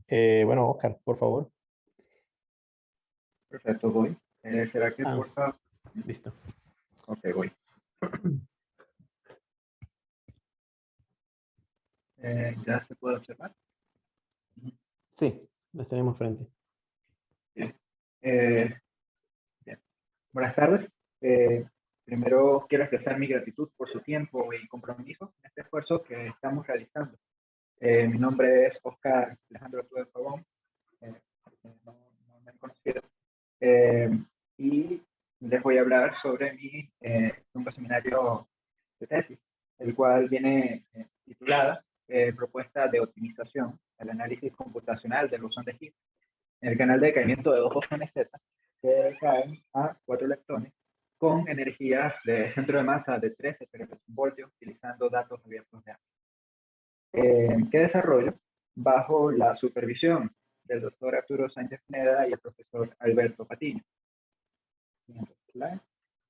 Eh, bueno, Oscar, por favor. Perfecto, voy. Eh, ¿Será que ah, porfa? Listo. Ok, voy. Eh, ¿Ya se puede observar? Sí, las tenemos frente. Eh. Buenas tardes. Eh, primero quiero expresar mi gratitud por su tiempo y compromiso en este esfuerzo que estamos realizando. Eh, mi nombre es Oscar Alejandro Tuve Pavón, eh, no, no, me han conocido, eh, y les voy a hablar sobre mi segundo seminario de tesis, el cual viene titulada Propuesta de optimización, el análisis computacional del bosón de Higgs, el canal de decaimiento de dos bosones Z que caen a cuatro electrones con energías de centro de masa de 13 voltios utilizando datos abiertos de AMP. Eh, ¿Qué desarrollo? Bajo la supervisión del doctor Arturo Sánchez Pineda y el profesor Alberto Patiño.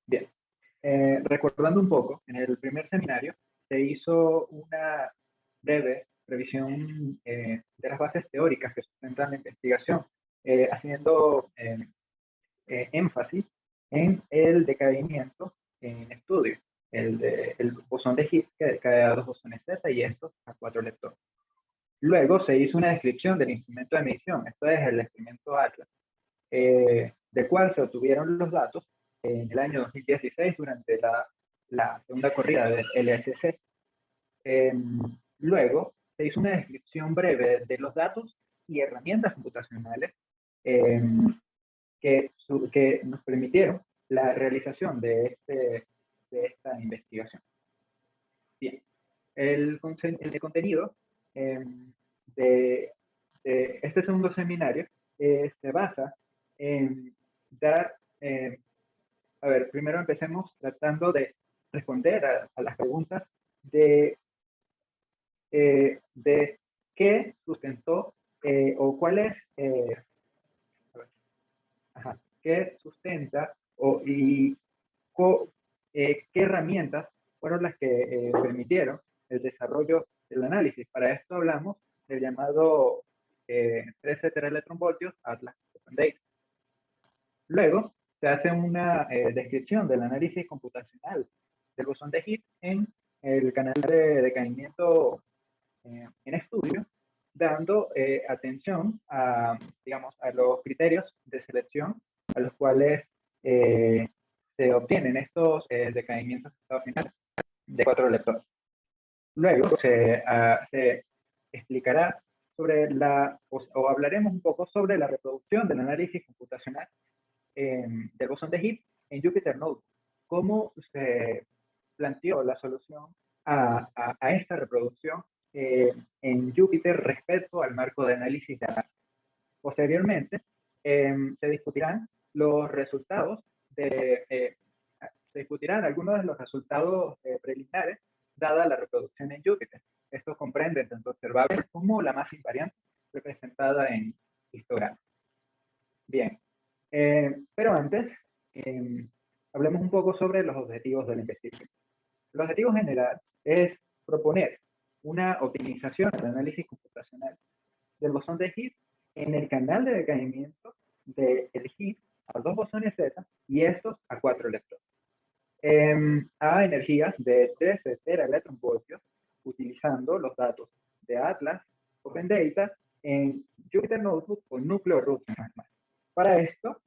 Bien, eh, recordando un poco, en el primer seminario se hizo una breve revisión eh, de las bases teóricas que sustentan la investigación, haciendo énfasis en el decaimiento en estudio, el, de, el bosón de Higgs que decae a dos bosones Z y estos a cuatro leptones. Luego se hizo una descripción del instrumento de medición, esto es el experimento ATLAS, eh, de cual se obtuvieron los datos en el año 2016 durante la, la segunda corrida del LSC. Em, luego se hizo una descripción breve de los datos y herramientas computacionales em, que, que nos permitieron la realización de, este, de esta investigación. Bien, el, el contenido em, de, este segundo seminario eh, se basa en dar, em, a ver, primero empecemos tratando de responder a, las preguntas de, eh, de qué sustentó eh, o cuál es, ajá, qué sustenta o, y eh, qué herramientas fueron las que eh, permitieron el desarrollo del análisis. Para esto hablamos del llamado eh, 13 teraelectronvoltios Atlas Open Data. Luego se hace una eh, descripción del análisis computacional del bosón de Higgs en el canal de decaimiento en estudio, dando atención a, digamos, a los criterios de selección a los cuales eh, se obtienen estos eh, decaimientos final de cuatro leptones. Luego se, ah, se explicará sobre la, o, hablaremos un poco sobre la reproducción del análisis computacional eh, del bosón de Higgs en Jupyter Notebook. Cómo se planteó la solución a, a, esta reproducción eh, en Jupyter respecto al marco de análisis de análisis. Posteriormente, se discutirán los resultados de, eh, se discutirán algunos de los resultados eh, preliminares dada la reproducción en Júpiter. Esto comprende tanto observables como la masa invariante representada en histograma. Bien, eh, pero antes, em, hablemos un poco sobre los objetivos de la investigación. El objetivo general es proponer una optimización del análisis computacional del bosón de Higgs en el canal de decaimiento del de Higgs a dos bosones Z y estos a cuatro electrones. Em, a energías de 13 teraelectronvoltios utilizando los datos de Atlas Open Data en Jupyter Notebook con núcleo root Para esto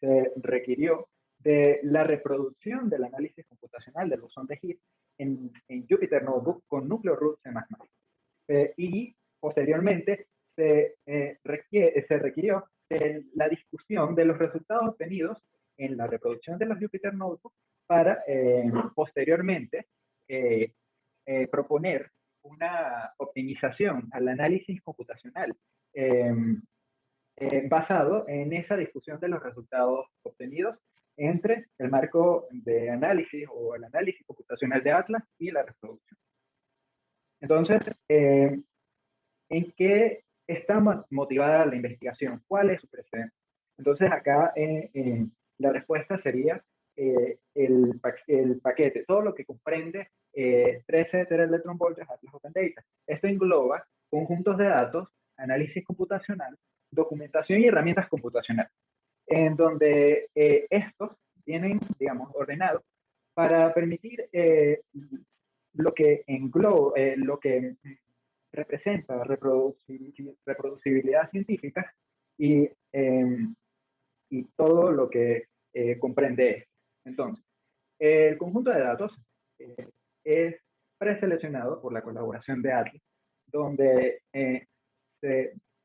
se requirió de la reproducción del análisis computacional del bosón de Higgs en, en Jupyter Notebook con núcleo root C++. Eh, y posteriormente se, eh, se requirió la discusión de los resultados obtenidos en la reproducción de los Jupyter Notebook para eh, posteriormente eh, eh, proponer una optimización al análisis computacional basado en esa discusión de los resultados obtenidos entre el marco de análisis o el análisis computacional de Atlas y la reproducción. Entonces, ¿en qué está motivada la investigación? ¿Cuál es su precedente? Entonces acá eh, eh, la respuesta sería eh, el, el, paquete, todo lo que comprende 13 teraelectronvoltios Atlas Open Data. Esto engloba conjuntos de datos, análisis computacional, documentación y herramientas computacionales, en donde estos vienen, digamos, ordenados para permitir lo que engloba, lo que representa reproducibilidad científica y, em, y todo lo que eh, comprende Entonces, El conjunto de datos es preseleccionado por la colaboración de Atlas, donde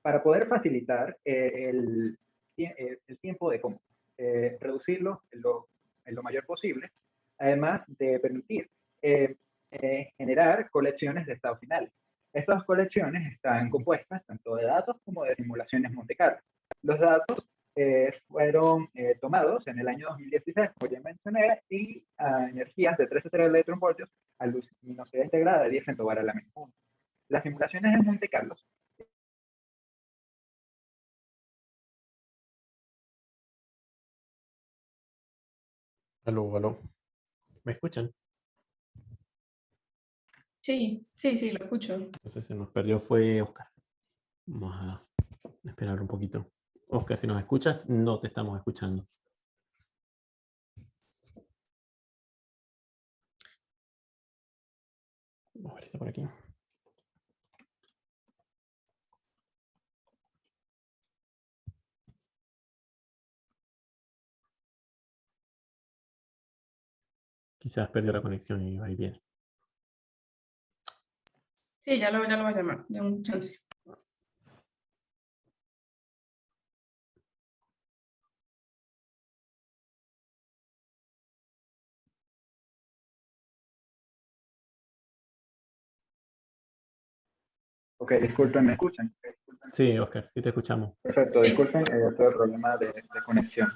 para poder facilitar el, el, tiempo de cómputo, reducirlo en lo, en lo mayor posible, además de permitir eh, eh, generar colecciones de estados finales. Estas colecciones están compuestas tanto de datos como de simulaciones Monte Carlo. Los datos eh, fueron tomados en el año 2016, como ya mencioné, y a energías de 13 electronvoltios a luminosidad integrada de 10 femtobar a la 1. Las simulaciones en Monte Carlo Aló, aló. ¿Me escuchan? Sí, sí, sí, lo escucho. Entonces se nos perdió fue Oscar. Vamos a esperar un poquito. Oscar, si nos escuchas, no te estamos escuchando. Vamos a ver si está por aquí. Quizás perdió la conexión y va y viene. Sí, ya lo, ya lo voy a llamar, de un chance. Ok, disculpen, ¿me escuchan? Sí, Oscar, sí te escuchamos. Perfecto, disculpen, eh, todo el problema de, conexión.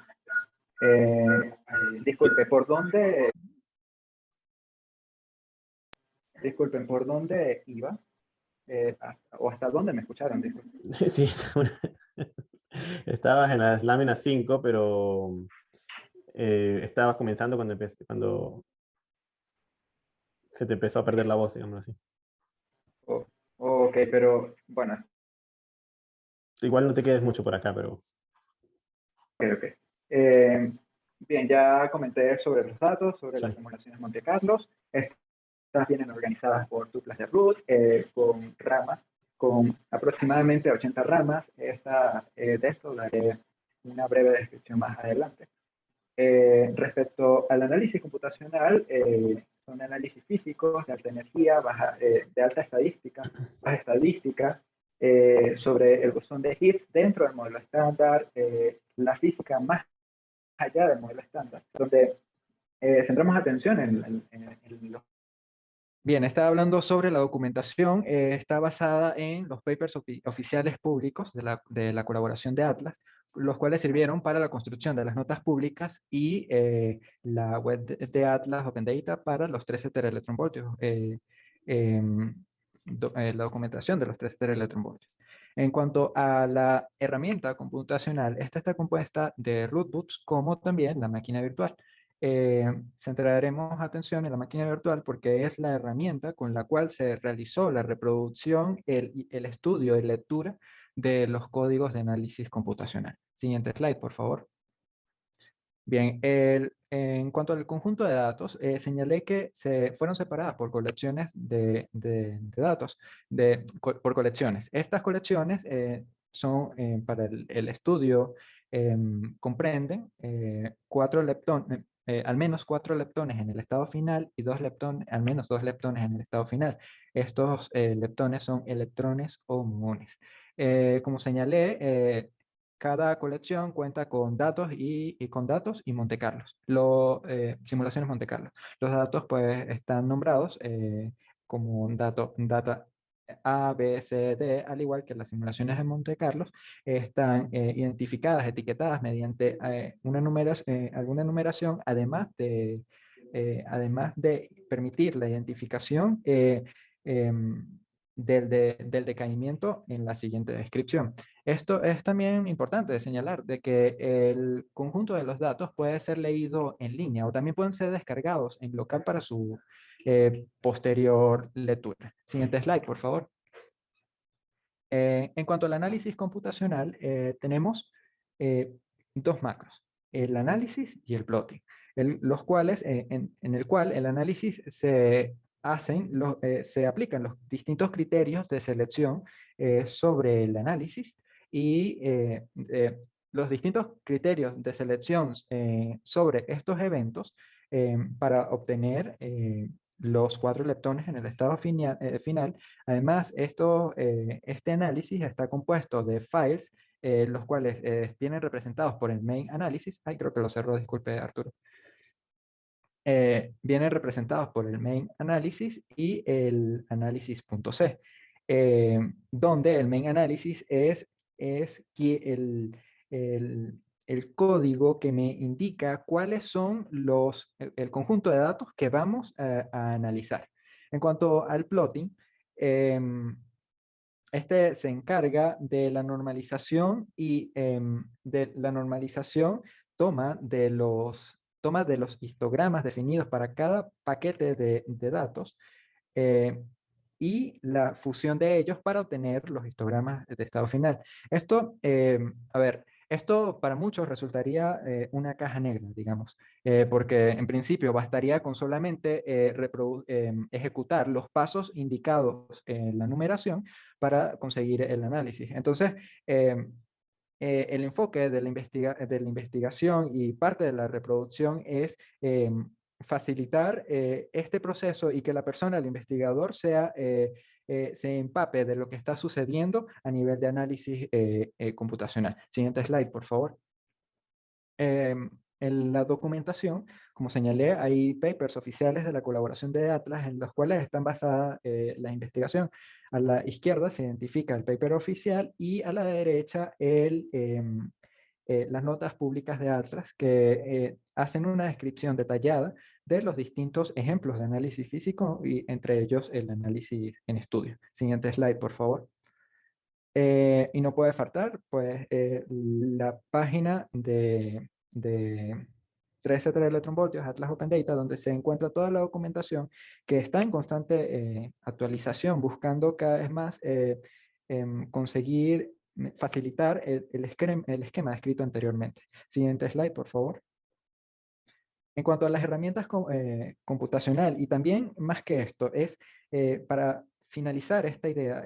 Eh, disculpe, ¿por dónde Disculpen, ¿por dónde iba? Eh, ¿O hasta dónde me escucharon? Sí, estabas en las láminas 5, pero eh, estabas comenzando cuando, cuando se te empezó a perder la voz, digamos así. Oh, ok, pero bueno. Igual no te quedes mucho por acá, pero... Ok, ok. Eh, bien, ya comenté sobre los datos, sobre las simulaciones Monte Carlos vienen organizadas por tuplas de root, eh, con ramas, con aproximadamente 80 ramas. Esta, eh, de esto daré una breve descripción más adelante. Eh, respecto al análisis computacional, son análisis físicos de alta energía, baja, de alta estadística, baja estadística, sobre el bosón de Higgs dentro del modelo estándar, la física más allá del modelo estándar, donde centramos atención en, en los Bien, estaba hablando sobre la documentación, eh, está basada en los papers oficiales públicos de la, de la, colaboración de Atlas, los cuales sirvieron para la construcción de las notas públicas y eh, la web de, Atlas Open Data para los 13 teraelectronvoltios, eh, em, eh, la documentación de los 13 teraelectronvoltios. En cuanto a la herramienta computacional, esta está compuesta de rootbooks como también la máquina virtual. Eh, centraremos atención en la máquina virtual porque es la herramienta con la cual se realizó la reproducción, el, el estudio y lectura de los códigos de análisis computacional. Siguiente slide, por favor. Bien, el, en cuanto al conjunto de datos, eh, señalé que se fueron separadas por colecciones de, de, datos, de, por colecciones. Estas colecciones eh, son eh, para el, el estudio, em, comprenden cuatro leptones, eh, al menos cuatro leptones en el estado final y dos leptones, al menos dos leptones en el estado final. Estos eh, leptones son electrones o muones. Eh, como señalé, cada colección cuenta con datos y, con datos y Monte Carlos, lo, simulaciones Monte Carlo. Los datos pues están nombrados como dato, data a, B, C, D, al igual que las simulaciones de Monte Carlos, están eh, identificadas, etiquetadas mediante eh, una numeración, eh, alguna numeración, además de, además de permitir la identificación em, del, del, decaimiento en la siguiente descripción. Esto es también importante de señalar, de que el conjunto de los datos puede ser leído en línea o también pueden ser descargados en local para su eh, posterior lectura. Siguiente slide, por favor. Eh, en cuanto al análisis computacional, eh, tenemos dos macros, el análisis y el plotting, los cuales, en, el cual el análisis se hacen, se aplican los distintos criterios de selección sobre el análisis y los distintos criterios de selección sobre estos eventos para obtener los cuatro leptones en el estado final. Además, esto, este análisis está compuesto de files, los cuales vienen representados por el main analysis. Ay, creo que lo cerró, disculpe Arturo. Eh, vienen representados por el main analysis y el análisis.c, eh, donde el main analysis es, es el, el, el, código que me indica cuáles son los, el, conjunto de datos que vamos a, analizar. En cuanto al plotting, em, este se encarga de la normalización y em, de la normalización toma de los toma de los histogramas definidos para cada paquete de, datos eh, y la fusión de ellos para obtener los histogramas de estado final. Esto, eh, a ver, esto para muchos resultaría eh, una caja negra, digamos, porque en principio bastaría con solamente ejecutar los pasos indicados en la numeración para conseguir el análisis. Entonces, eh, el enfoque de la, investigación y parte de la reproducción es facilitar eh, este proceso y que la persona, el investigador, sea, eh, se empape de lo que está sucediendo a nivel de análisis computacional. Siguiente slide, por favor. Em, en la documentación, como señalé, hay papers oficiales de la colaboración de Atlas en los cuales están basadas la investigación. A la izquierda se identifica el paper oficial y a la derecha el, em, eh, las notas públicas de Atlas que eh, hacen una descripción detallada de los distintos ejemplos de análisis físico y entre ellos el análisis en estudio. Siguiente slide, por favor. Eh, y no puede faltar, pues, la página de, de 13 electronvoltios, Atlas Open Data, donde se encuentra toda la documentación que está en constante eh, actualización, buscando cada vez más eh, em, conseguir facilitar el, el, esquema, descrito anteriormente. Siguiente slide, por favor. En cuanto a las herramientas eh, computacional, y también más que esto, es para finalizar esta idea,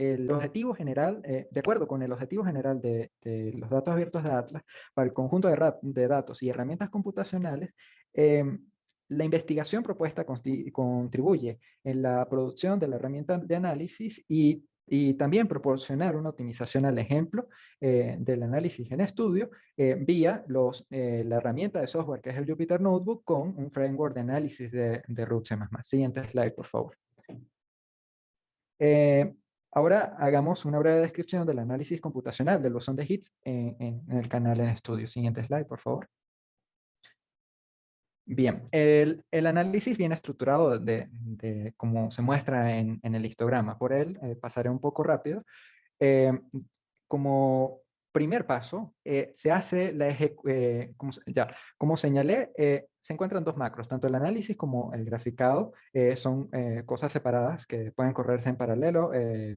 el objetivo general, eh, de acuerdo con el objetivo general de, los datos abiertos de Atlas, para el conjunto de, de datos y herramientas computacionales, em, la investigación propuesta contribuye en la producción de la herramienta de análisis y, y también proporcionar una optimización al ejemplo eh, del análisis en estudio eh, vía los, la herramienta de software que es el Jupyter Notebook con un framework de análisis de, de root C++. Siguiente slide, por favor. Ahora hagamos una breve descripción del análisis computacional del bosón de Higgs en, el canal en estudio. Siguiente slide, por favor. Bien, el, análisis viene estructurado de, como se muestra en, el histograma. Por él eh, pasaré un poco rápido. Eh, como primer paso, eh, se hace la como, ya, como señalé, se encuentran dos macros, tanto el análisis como el graficado son cosas separadas que pueden correrse en paralelo, de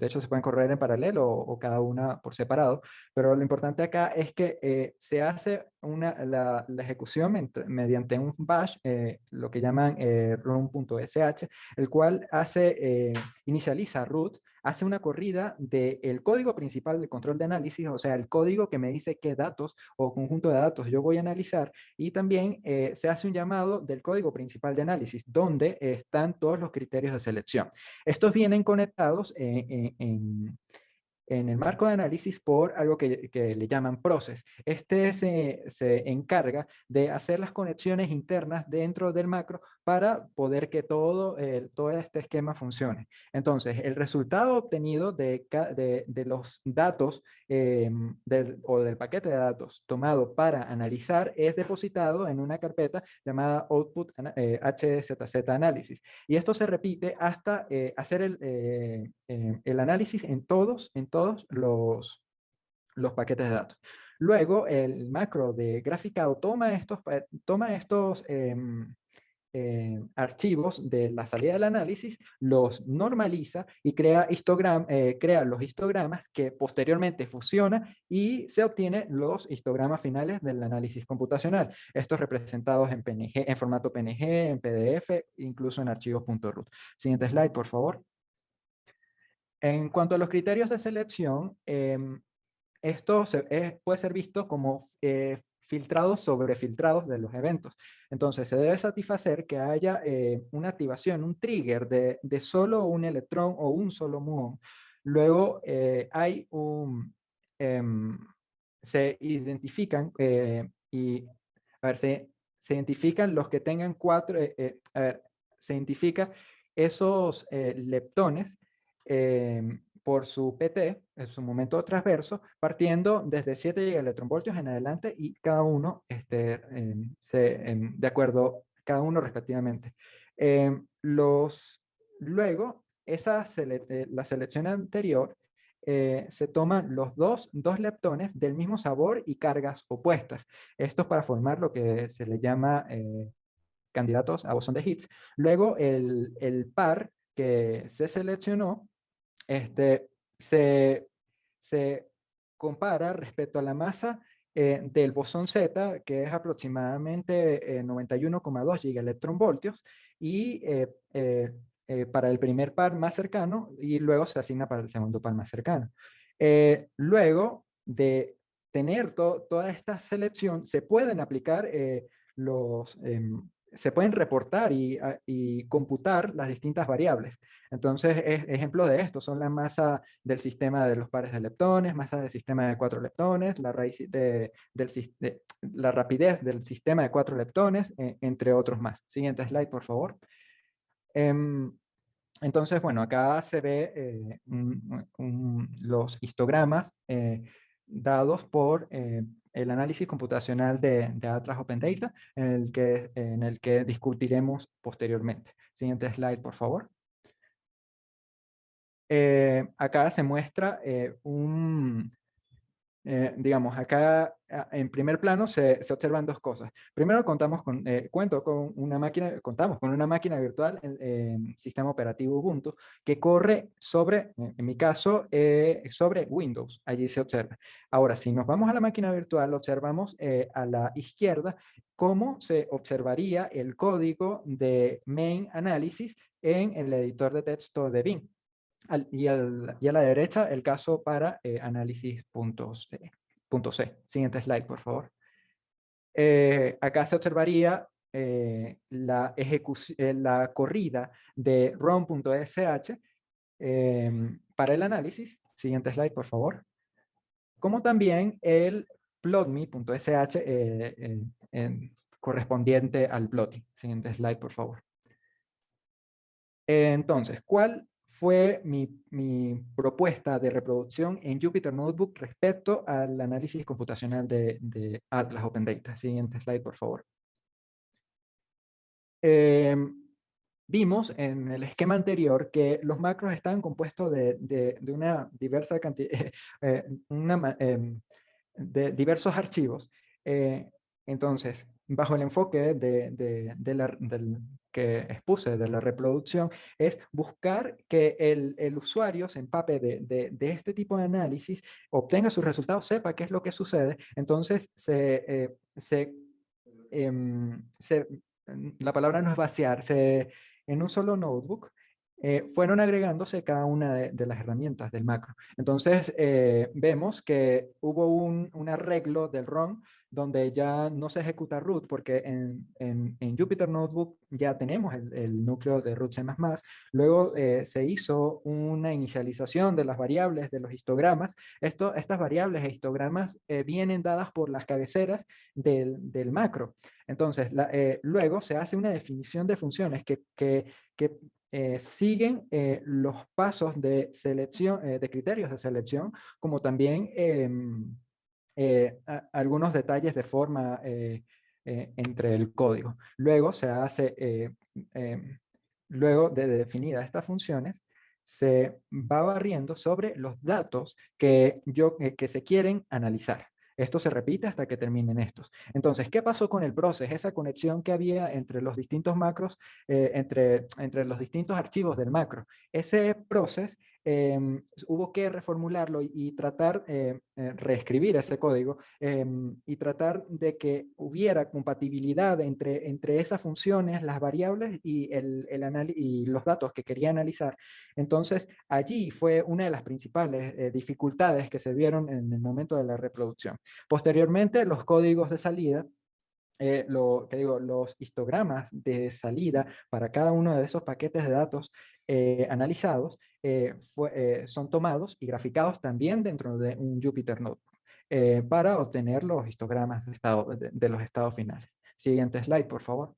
hecho se pueden correr en paralelo o, cada una por separado, pero lo importante acá es que se hace una, la, ejecución mediante un bash, eh, lo que llaman eh, run.sh, el cual hace, inicializa root hace una corrida del código principal del control de análisis, o sea, el código que me dice qué datos o conjunto de datos yo voy a analizar, y también eh, se hace un llamado del código principal de análisis, donde están todos los criterios de selección. Estos vienen conectados en el marco de análisis por algo que, le llaman process. Este se, encarga de hacer las conexiones internas dentro del macro para poder que todo, todo este esquema funcione. Entonces, el resultado obtenido de, de, los datos em, o del paquete de datos tomado para analizar es depositado en una carpeta llamada output eh, HZZ análisis. Y esto se repite hasta eh, hacer el, eh, el análisis en todos, en todos los, los paquetes de datos. Luego, el macro de graficado toma estos, toma estos em, eh, archivos de la salida del análisis, los normaliza y crea, histogram, eh, crea los histogramas que posteriormente fusiona y se obtiene los histogramas finales del análisis computacional. Estos representados en PNG, en formato PNG, en PDF, incluso en archivos .root. Siguiente slide, por favor. En cuanto a los criterios de selección, em, esto puede ser visto como filtrados sobre filtrados de los eventos. Entonces, se debe satisfacer que haya una activación, un trigger de, de, solo un electrón o un solo muón. Luego, hay un... Em, se identifican y, a ver, se, se identifican los que tengan cuatro, a se identifica esos leptones em, por su PT, en su momento transverso, partiendo desde 7 gigaelectronvoltios en adelante y cada uno este, se, de acuerdo, cada uno respectivamente. Em, los, luego, esa eh, la selección anterior eh, se toman los dos, dos leptones del mismo sabor y cargas opuestas. Esto es para formar lo que se le llama eh, candidatos a bosón de Higgs. Luego el, el par que se seleccionó este, se, se compara respecto a la masa eh, del bosón Z, que es aproximadamente 91,2 gigaelectronvoltios, y eh, eh, para el primer par más cercano, y luego se asigna para el segundo par más cercano. luego de tener toda esta selección, se pueden aplicar los, em, se pueden reportar ah, y, computar las distintas variables. Entonces, ejemplo de esto son la masa del sistema de los pares de leptones, masa del sistema de cuatro leptones, la, raíz de, del, la rapidez del sistema de cuatro leptones, e, entre otros más. Siguiente slide, por favor. Em, entonces, bueno, acá se ve eh, los histogramas eh, dados por eh, el análisis computacional de, Atlas Open Data, en el, que, en el que discutiremos posteriormente. Siguiente slide, por favor. Eh, acá se muestra eh, un, eh, digamos, acá en primer plano se, se, observan dos cosas. Primero contamos con, eh, cuento con una máquina, contamos con una máquina virtual, en sistema operativo Ubuntu, que corre sobre, en mi caso, eh, sobre Windows. Allí se observa. Ahora, si nos vamos a la máquina virtual, observamos a la izquierda cómo se observaría el código de main análisis en el editor de texto de Bing y, a la derecha el caso para eh, análisis puntos, punto C. Siguiente slide, por favor. Eh, acá se observaría eh, la, la corrida de rom.sh em, para el análisis. Siguiente slide, por favor. Como también el plotme.sh correspondiente al plotting. Siguiente slide, por favor. Entonces, ¿cuál fue mi, propuesta de reproducción en Jupyter Notebook respecto al análisis computacional de, Atlas Open Data. Siguiente slide, por favor. Em, vimos en el esquema anterior que los macros están compuestos de, una diversa cantidad, eh, em, de diversos archivos. Eh, entonces, bajo el enfoque de, la, del, que expuse de la reproducción es buscar que el, usuario se empape de, este tipo de análisis, obtenga sus resultados, sepa qué es lo que sucede, entonces se, eh, em, la palabra no es vaciar, se, en un solo notebook eh, fueron agregándose cada una de, las herramientas del macro. Entonces eh, vemos que hubo un, arreglo del ROM donde ya no se ejecuta root, porque en, en, Jupyter Notebook ya tenemos el, núcleo de root C++. Luego eh, se hizo una inicialización de las variables de los histogramas. Estas variables e histogramas vienen dadas por las cabeceras del, del macro. Entonces, luego se hace una definición de funciones que, que, que siguen los pasos de selección, de criterios de selección, como también em, eh, algunos detalles de forma eh, eh, entre el código. Luego se hace, em, luego de definidas estas funciones, se va barriendo sobre los datos que, yo, que se quieren analizar. Esto se repite hasta que terminen estos. Entonces, ¿qué pasó con el proceso? Esa conexión que había entre los distintos macros, entre, entre los distintos archivos del macro. Ese proceso em, hubo que reformularlo y, tratar, eh, eh, reescribir ese código em, y tratar de que hubiera compatibilidad entre, entre esas funciones, las variables y, el, el y los datos que quería analizar. Entonces, allí fue una de las principales dificultades que se vieron en el momento de la reproducción. Posteriormente, los códigos de salida eh, lo que digo, los histogramas de salida para cada uno de esos paquetes de datos eh, analizados eh, son tomados y graficados también dentro de un Jupyter Notebook para obtener los histogramas de, estado, de, los estados finales. Siguiente slide, por favor.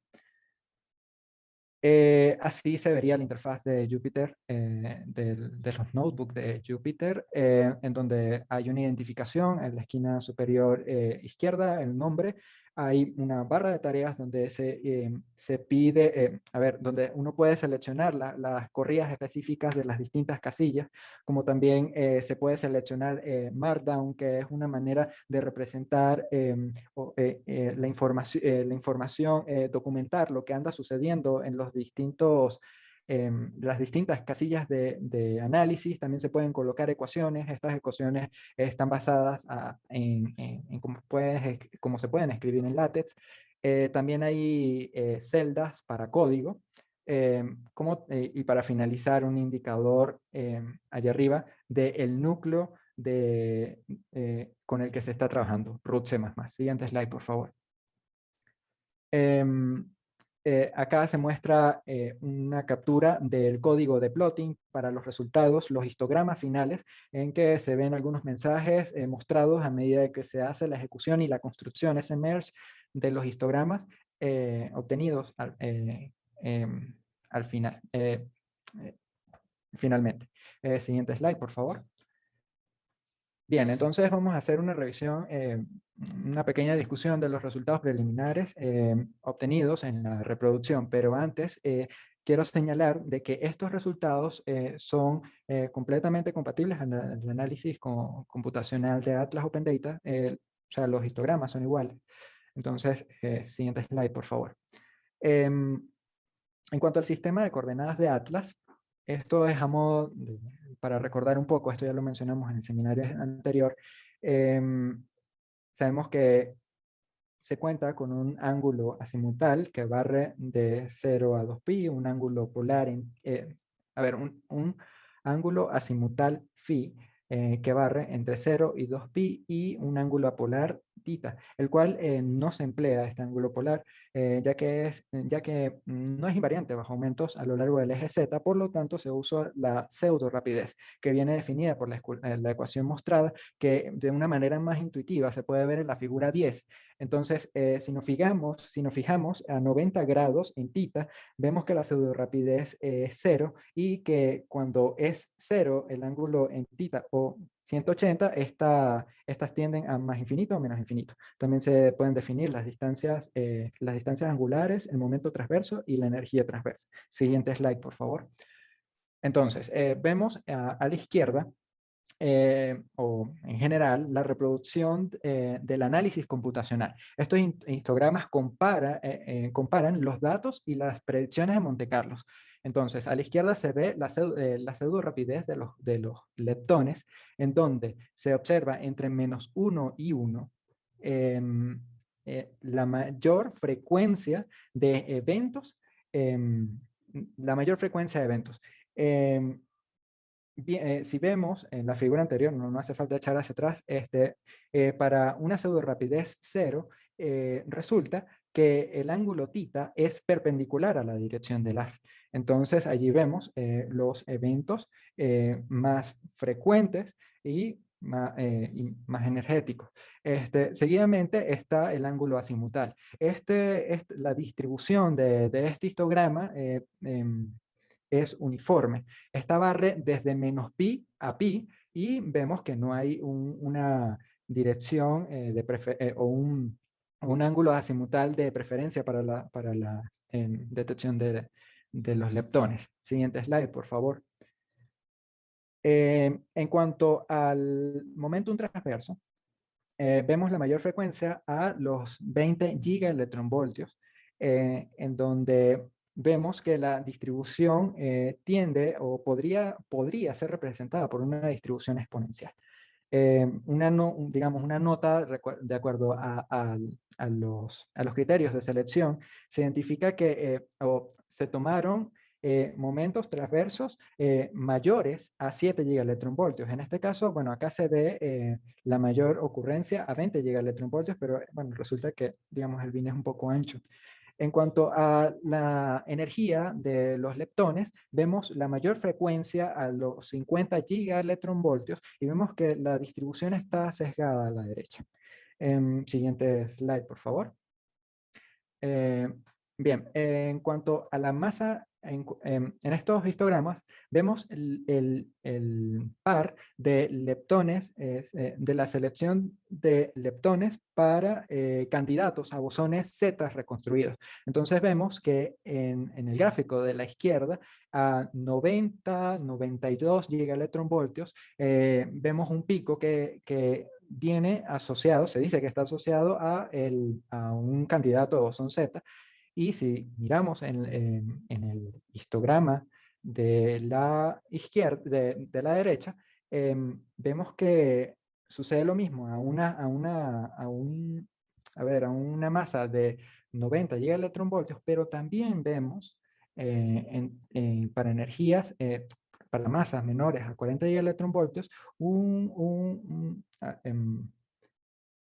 así se vería la interfaz de Jupyter, de, los notebooks de Jupyter, en donde hay una identificación en la esquina superior izquierda, el nombre, hay una barra de tareas donde se, em, se pide, eh, a ver, donde uno puede seleccionar las corridas específicas de las distintas casillas, como también eh, se puede seleccionar eh, Markdown, que es una manera de representar em, la, información, la información, documentar lo que anda sucediendo en los distintos Em, las distintas casillas de, análisis, también se pueden colocar ecuaciones, estas ecuaciones están basadas en, cómo, se pueden escribir en látex, eh, también hay eh, celdas para código, em, como, eh, y para finalizar un indicador em, allá arriba del núcleo de, con el que se está trabajando, root C++. Siguiente slide, por favor. Eh, acá se muestra eh, una captura del código de plotting para los resultados, los histogramas finales, en que se ven algunos mensajes eh, mostrados a medida que se hace la ejecución y la construcción SMERGE de los histogramas obtenidos al, em, al final. finalmente. siguiente slide, por favor. Bien, entonces vamos a hacer una revisión, eh, una pequeña discusión de los resultados preliminares eh, obtenidos en la reproducción, pero antes eh, quiero señalar de que estos resultados son completamente compatibles al, análisis computacional de Atlas Open Data, o sea, los histogramas son iguales. Entonces, siguiente slide, por favor. Em, en cuanto al sistema de coordenadas de Atlas, esto es a modo, para recordar un poco, esto ya lo mencionamos en el seminario anterior, em, sabemos que se cuenta con un ángulo azimutal que barre de 0 a 2pi, un ángulo polar, eh, a ver, un, un, ángulo azimutal phi eh, que barre entre 0 y 2pi y un ángulo apolar el cual eh, no se emplea este ángulo polar, eh, ya, que es, ya que no es invariante bajo aumentos a lo largo del eje Z, por lo tanto se usa la pseudo rapidez, que viene definida por la, eh, la ecuación mostrada, que de una manera más intuitiva se puede ver en la figura 10. Entonces, si, nos fijamos, si nos fijamos a 90 grados en tita, vemos que la pseudo rapidez es cero y que cuando es cero el ángulo en tita o 180, estas tienden a más infinito o menos infinito. También se pueden definir las distancias, eh, las distancias angulares, el momento transverso y la energía transversa. Siguiente slide, por favor. Entonces, eh, vemos a, la izquierda, eh, o en general, la reproducción del análisis computacional. Estos histogramas compara, comparan los datos y las predicciones de Monte Carlos. Entonces, a la izquierda se ve la, eh, pseudo rapidez de los, de los leptones, en donde se observa entre menos 1 y 1 em, eh, la mayor frecuencia de eventos, em, la mayor frecuencia de eventos. Em, eh, si vemos en la figura anterior, no, hace falta echar hacia atrás, este, para una pseudo rapidez cero, resulta que el ángulo tita es perpendicular a la dirección del haz. Entonces allí vemos eh, los eventos eh, más frecuentes y más, eh, más energéticos. Este, seguidamente está el ángulo azimutal. Este, la distribución de, este histograma em, es uniforme. Esta barre desde menos pi a pi y vemos que no hay una dirección de o un un ángulo azimutal de preferencia para la, para la em, detección de, de, los leptones. Siguiente slide, por favor. Em, en cuanto al momentum transverso, eh, vemos la mayor frecuencia a los 20 gigaelectronvoltios, eh, en donde vemos que la distribución eh, tiende o podría, podría ser representada por una distribución exponencial. Eh, una, no, digamos, una nota de acuerdo a, a, los, a, los, criterios de selección se identifica que eh, o se tomaron momentos transversos mayores a 7 gigaelectronvoltios. En este caso, bueno, acá se ve la mayor ocurrencia a 20 gigaelectronvoltios, pero bueno, resulta que, digamos, el bin es un poco ancho. En cuanto a la energía de los leptones, vemos la mayor frecuencia a los 50 gigaelectronvoltios y vemos que la distribución está sesgada a la derecha. Em, siguiente slide, por favor. Eh, bien, en cuanto a la masa Em, en, estos histogramas vemos el, par de leptones, eh, de la selección de leptones para eh, candidatos a bosones Z reconstruidos. Entonces vemos que en, el gráfico de la izquierda, a 90, 92 gigaelectronvoltios, eh, vemos un pico que, viene asociado, se dice que está asociado a, a un candidato a bosón Z, y si miramos en, el histograma de la izquierda, de, la derecha, em, vemos que sucede lo mismo a una, a una, a un, a ver, a una masa de 90 gigaelectronvoltios, pero también vemos eh, para energías, eh, para masas menores a 40 gigaelectronvoltios, un, un, ah, em,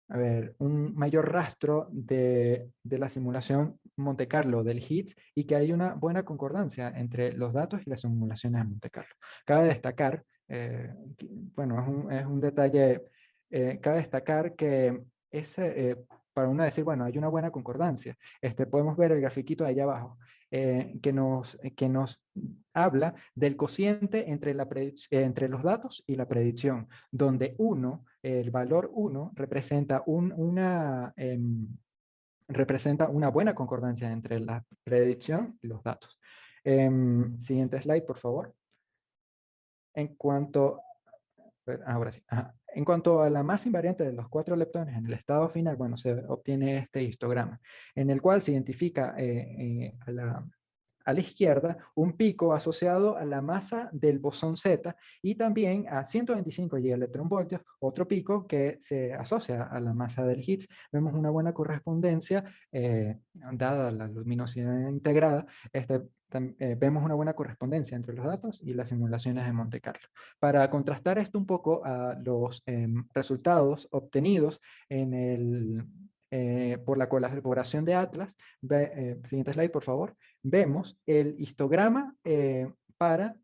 a ver, un mayor rastro de, de, la simulación Monte Carlo del HITS y que hay una buena concordancia entre los datos y las simulaciones de Monte Carlo. Cabe destacar, eh, bueno, es un, es un detalle, eh, cabe destacar que ese, eh, para uno decir, bueno, hay una buena concordancia. Este, podemos ver el grafiquito allá abajo, que, nos, que nos habla del cociente entre, la entre los datos y la predicción, donde uno el valor 1 representa, un, una, em, representa una buena concordancia entre la predicción y los datos. Em, siguiente slide, por favor. En cuanto, ahora sí, en cuanto a la masa invariante de los cuatro leptones en el estado final, bueno, se obtiene este histograma, en el cual se identifica eh, eh, a la a la izquierda un pico asociado a la masa del bosón Z y también a 125 gigaelectronvoltios, otro pico que se asocia a la masa del Higgs. Vemos una buena correspondencia, eh, dada la luminosidad integrada, este, eh, vemos una buena correspondencia entre los datos y las simulaciones de Monte Carlo. Para contrastar esto un poco a los em, resultados obtenidos en el eh, por la colaboración de Atlas, eh, siguiente slide por favor, vemos el histograma eh, para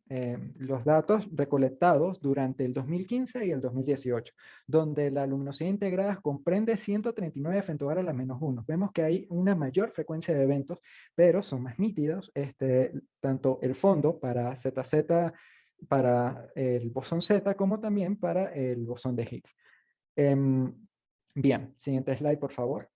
los datos recolectados durante el 2015 y el 2018, donde la luminosidad integrada comprende 139 femtobar a la menos 1. Vemos que hay una mayor frecuencia de eventos, pero son más nítidos, este, tanto el fondo para ZZ, para el bosón Z, como también para el bosón de Higgs. Em, Bien, siguiente slide, por favor.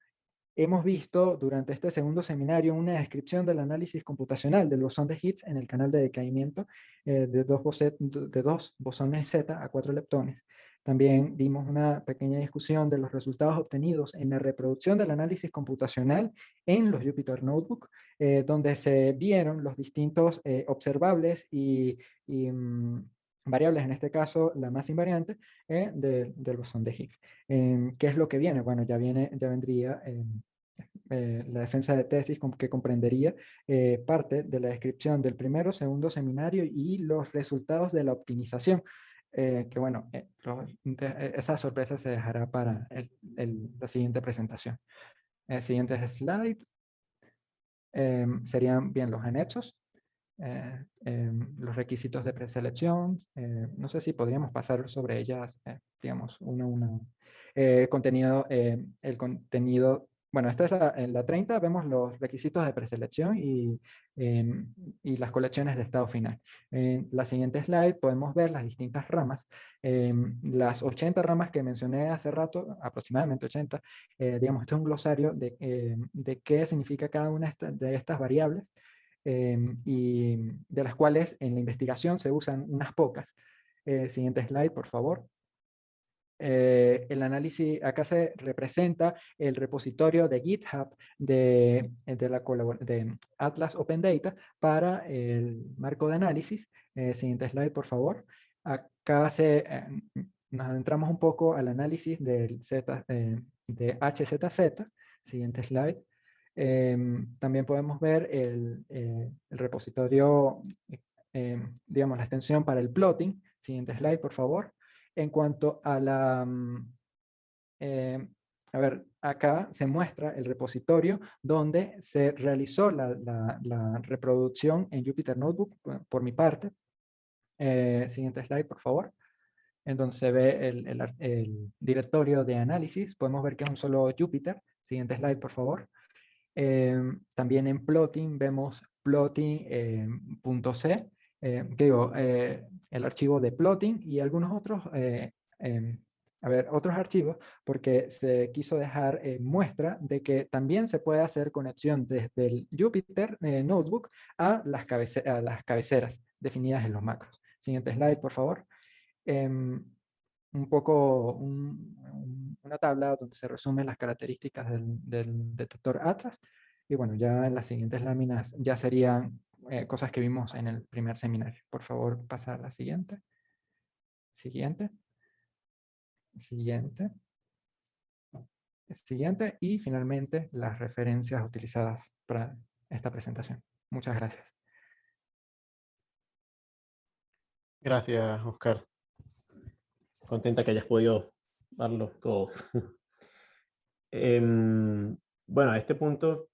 Hemos visto durante este segundo seminario una descripción del análisis computacional del bosón de Higgs en el canal de decaimiento eh, de, dos de dos bosones Z a cuatro leptones. También dimos una pequeña discusión de los resultados obtenidos en la reproducción del análisis computacional en los Jupyter Notebook, eh, donde se vieron los distintos eh, observables y, mm, variables, en este caso la más invariante, eh, del bosón de Higgs. Em, ¿Qué es lo que viene? Bueno, ya, viene, ya vendría em, eh, la defensa de tesis que comprendería eh, parte de la descripción del primero, segundo seminario y los resultados de la optimización. que bueno, esa sorpresa se dejará para la siguiente presentación. El siguiente slide em, serían bien los anexos. Eh, em, los requisitos de preselección. Eh, no sé si podríamos pasar sobre ellas, eh, digamos, uno a uno. contenido, el contenido, bueno, esta es la, en la 30, vemos los requisitos de preselección y, em, y las colecciones de estado final. En la siguiente slide podemos ver las distintas ramas. Em, las 80 ramas que mencioné hace rato, aproximadamente 80, digamos, este es un glosario de, de qué significa cada una de estas variables. Em, y de las cuales en la investigación se usan unas pocas. Eh, siguiente slide, por favor. Eh, el análisis, acá se representa el repositorio de GitHub de, de, la, de Atlas Open Data para el marco de análisis. Eh, siguiente slide, por favor. Acá se, eh, nos adentramos un poco al análisis del Z, de HZZ. Siguiente slide. También podemos ver el, el repositorio, digamos, la extensión para el plotting. Siguiente slide, por favor. En cuanto a la... Mm, eh, a ver, acá se muestra el repositorio donde se realizó la, reproducción en Jupyter Notebook por mi parte. Eh, siguiente slide, por favor. En donde se ve el, directorio de análisis. Podemos ver que es un solo Jupyter. Siguiente slide, por favor. Eh, también en plotting vemos plotting.c eh, digo, eh, el archivo de plotting y algunos otros, eh, em, a ver, otros archivos, porque se quiso dejar muestra de que también se puede hacer conexión desde el Jupyter Notebook a las, a las cabeceras definidas en los macros. Siguiente slide, por favor. Em, un poco una tabla donde se resumen las características del, del detector Atlas. Y bueno, ya en las siguientes láminas ya serían eh, cosas que vimos en el primer seminario. Por favor, pasar a la siguiente. Siguiente. Siguiente. Siguiente. Y finalmente, las referencias utilizadas para esta presentación. Muchas gracias. Gracias, Oscar. Contenta que hayas podido darlo todo. Em, bueno, a este punto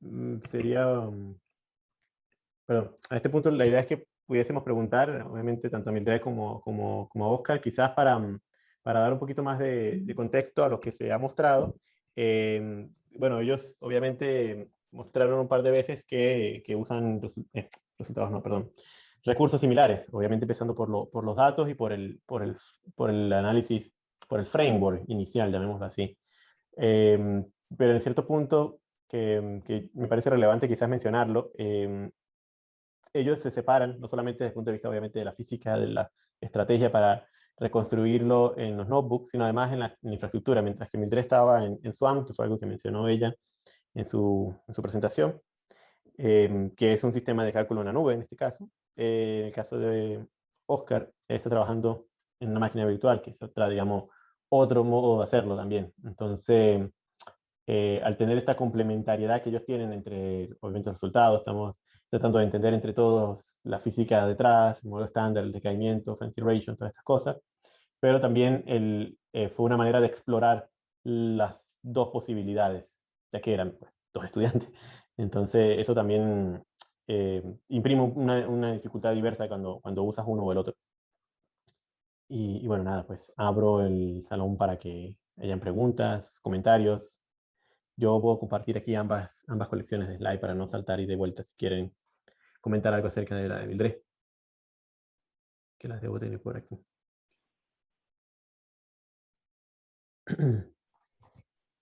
mm, sería pero a este punto la idea es que pudiésemos preguntar, obviamente, tanto a Mildred como, como, como a Oscar, quizás para, mm, para dar un poquito más de, contexto a lo que se ha mostrado. Em, bueno, ellos obviamente mostraron un par de veces que, que usan eh, resultados, no, perdón, recursos similares, obviamente empezando por, lo, por los datos y por el, por, el, por el análisis, por el framework inicial, llamémoslo así. Em, pero en cierto punto, que, que, me parece relevante quizás mencionarlo, eh, ellos se separan, no solamente desde el punto de vista obviamente de la física, de la estrategia para reconstruirlo en los notebooks, sino además en la, infraestructura, mientras que Mildred estaba en, en, SWAM, que fue algo que mencionó ella en su, en su presentación, em, que es un sistema de cálculo en la nube en este caso. Eh, en el caso de Oscar, está trabajando en una máquina virtual, que es otra, digamos, otro modo de hacerlo también. Entonces, eh, al tener esta complementariedad que ellos tienen entre, obviamente, resultados, estamos tratando de entender entre todos la física detrás, el modelo estándar, el decaimiento, fancy ratio, todas estas cosas, pero también el, eh, fue una manera de explorar las dos posibilidades, ya que eran pues, dos estudiantes. Entonces eso también eh, imprime una, una, dificultad diversa cuando, cuando usas uno o el otro. Y, y, bueno, nada, pues abro el salón para que hayan preguntas, comentarios. Yo puedo compartir aquí ambas, ambas colecciones de slide para no saltar y de vuelta si quieren comentar algo acerca de la de Mildred. Que las debo tener por aquí.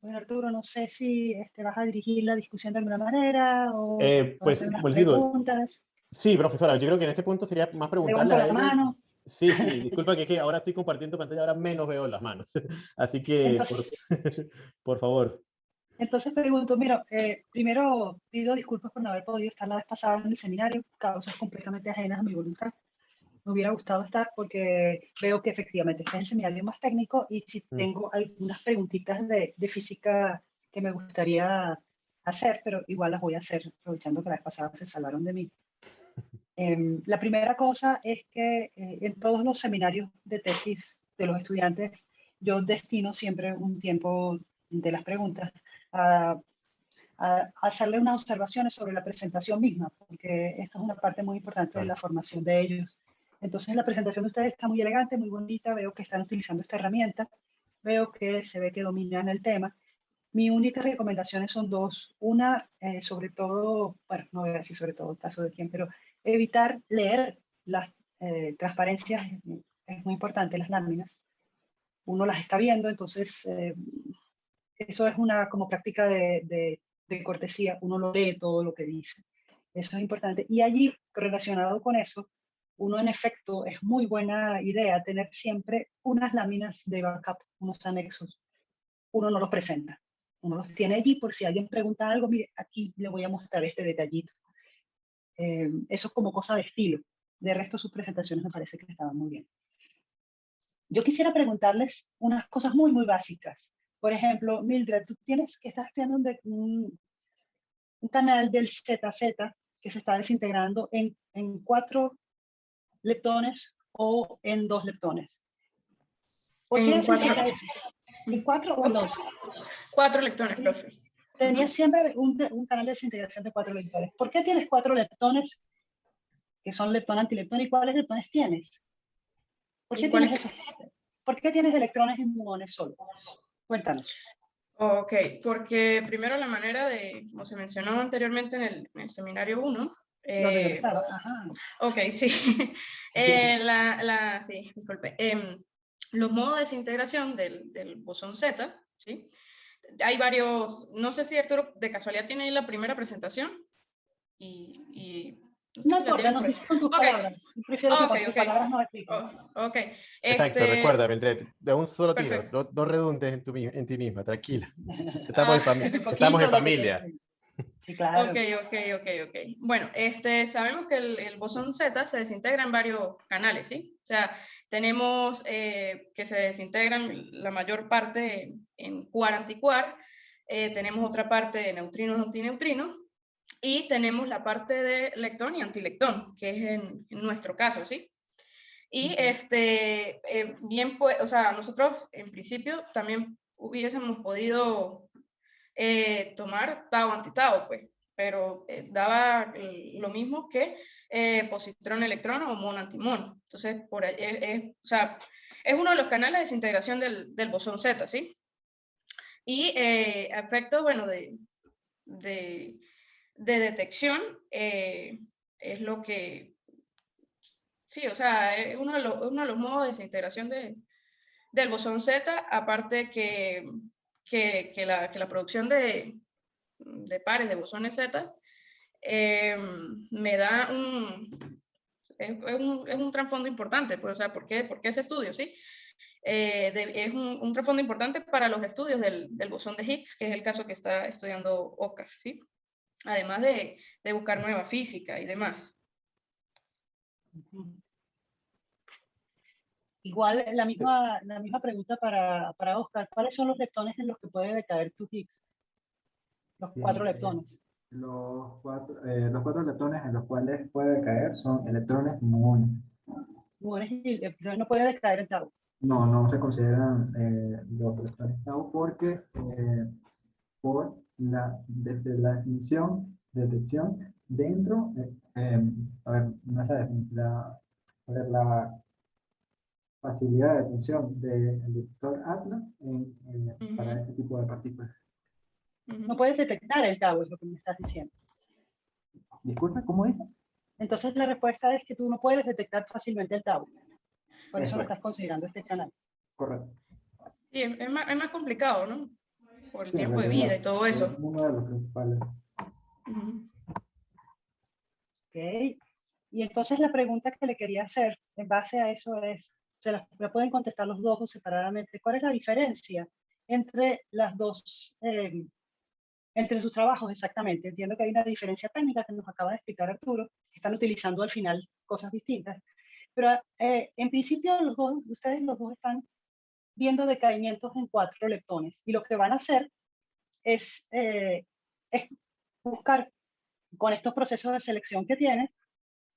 Bueno, Arturo, no sé si este, vas a dirigir la discusión de alguna manera o eh, pues, pues preguntas. Sí, profesora, yo creo que en este punto sería más preguntarle a la mano. Sí, sí, disculpa que, que, ahora estoy compartiendo pantalla, ahora menos veo las manos. Así que, por, por, favor. Entonces pregunto, mira, eh, primero pido disculpas por no haber podido estar la vez pasada en el seminario, causas completamente ajenas a mi voluntad. Me hubiera gustado estar porque veo que efectivamente este es el seminario más técnico y si mm. tengo algunas preguntitas de, de, física que me gustaría hacer, pero igual las voy a hacer aprovechando que la vez pasada se salvaron de mí. Eh, la primera cosa es que eh, en todos los seminarios de tesis de los estudiantes yo destino siempre un tiempo de las preguntas a, hacerle unas observaciones sobre la presentación misma, porque esta es una parte muy importante de la formación de ellos. Entonces la presentación de ustedes está muy elegante, muy bonita, veo que están utilizando esta herramienta, veo que se ve que dominan el tema. Mi única recomendaciones son dos. Una, eh, sobre todo, bueno, no voy a decir sobre todo el caso de quién, pero evitar leer las eh, transparencias es muy importante, las láminas. Uno las está viendo, entonces eh, eso es una como práctica de, cortesía, uno lo lee todo lo que dice. Eso es importante. Y allí, relacionado con eso, uno en efecto es muy buena idea tener siempre unas láminas de backup, unos anexos. Uno no los presenta, uno los tiene allí por si alguien pregunta algo, mire, aquí le voy a mostrar este detallito. Eh, eso es como cosa de estilo. De resto, sus presentaciones me parece que estaban muy bien. Yo quisiera preguntarles unas cosas muy, muy básicas. Por ejemplo, Mildred, tú tienes que estás estudiando un, un, canal del ZZ que se está desintegrando en, en cuatro leptones o en dos leptones. ¿Por qué en, cuatro. ¿En cuatro o en dos? Cuatro leptones, profe. Tenías siempre un, un, canal de desintegración de cuatro leptones. ¿Por qué tienes cuatro leptones que son leptón, antileptón? ¿Y cuáles leptones tienes? ¿Por qué, tienes esos? ¿Por qué tienes electrones y muones solo? Cuéntanos. Ok, porque primero la manera de, como se mencionó anteriormente en el, en el seminario 1, eh, ok, sí. eh, la, la, sí, disculpe. Eh, los modos de desintegración del, del, bosón Z, ¿sí? Hay varios, no sé si Arturo de casualidad tiene ahí la primera presentación. Y, y no importa, nos con tus okay. palabras. Prefiero que okay, con tus okay. palabras nos expliques. Oh, ok. Exacto, este... recuerda, Mildred, de un solo tiro, no, no, redundes en, tu, en ti misma, tranquila. Estamos, ah, en, fami estamos en familia. Sí, claro. Ok, ok, ok, ok. Bueno, este, sabemos que el, el, bosón Z se desintegra en varios canales, ¿sí? O sea, tenemos eh, que se desintegran la mayor parte en quark-antiquark, eh, tenemos otra parte de neutrinos-antineutrinos, y tenemos la parte de lectón y antilectón, que es en, en nuestro caso, ¿sí? Y este, eh, bien, pues, o sea, nosotros en principio también hubiésemos podido eh, tomar tau antitau, pues, pero eh, daba lo mismo que eh, positrón-electrón o mon-antimon. Entonces, por ahí, es, es, o sea, es uno de los canales de desintegración del, del bosón Z, ¿sí? Y eh, efecto, bueno, de, de, de detección eh, es lo que, sí, o sea, es uno de los, uno de los modos de desintegración de, del bosón Z, aparte que que, que, la, que la, producción de, de, pares de bosones Z eh, me da un, es, un, es un trasfondo importante, pues, o sea, ¿por qué, por qué ese estudio? ¿sí? Eh, es un, un trasfondo importante para los estudios del, del, bosón de Higgs, que es el caso que está estudiando Oscar, ¿sí? Además de, de buscar nueva física y demás. Igual, la misma, la misma pregunta para, para Oscar. ¿Cuáles son los leptones en los que puede decaer tu Higgs? Los cuatro leptones. Los cuatro, eh, los cuatro leptones en los cuales puede decaer son electrones muones. Muones y entonces no puede decaer en tau. No, no se consideran eh, los electrones tau porque eh, por la, desde la definición de detección dentro, a ver, no es la, la, a ver, la facilidad de detección del detector Atlas en, en, uh -huh. para este tipo de partículas. Uh -huh. No puedes detectar el tau, es lo que me estás diciendo. Disculpa, ¿cómo dice? Entonces la respuesta es que tú no puedes detectar fácilmente el tau. Por eso, eso lo estás considerando este canal. Correcto. Sí, es más, es más complicado, ¿no? Por el sí, tiempo de vida y todo eso. Es uno de los principales. Uh -huh. Ok. Y entonces la pregunta que le quería hacer en base a eso es, se la, la, pueden contestar los dos o separadamente. ¿Cuál es la diferencia entre las dos, eh, entre sus trabajos exactamente? Entiendo que hay una diferencia técnica que nos acaba de explicar Arturo, que están utilizando al final cosas distintas, pero eh, en principio los dos, ustedes los dos están viendo decaimientos en cuatro leptones y lo que van a hacer es, eh, es buscar con estos procesos de selección que tienen,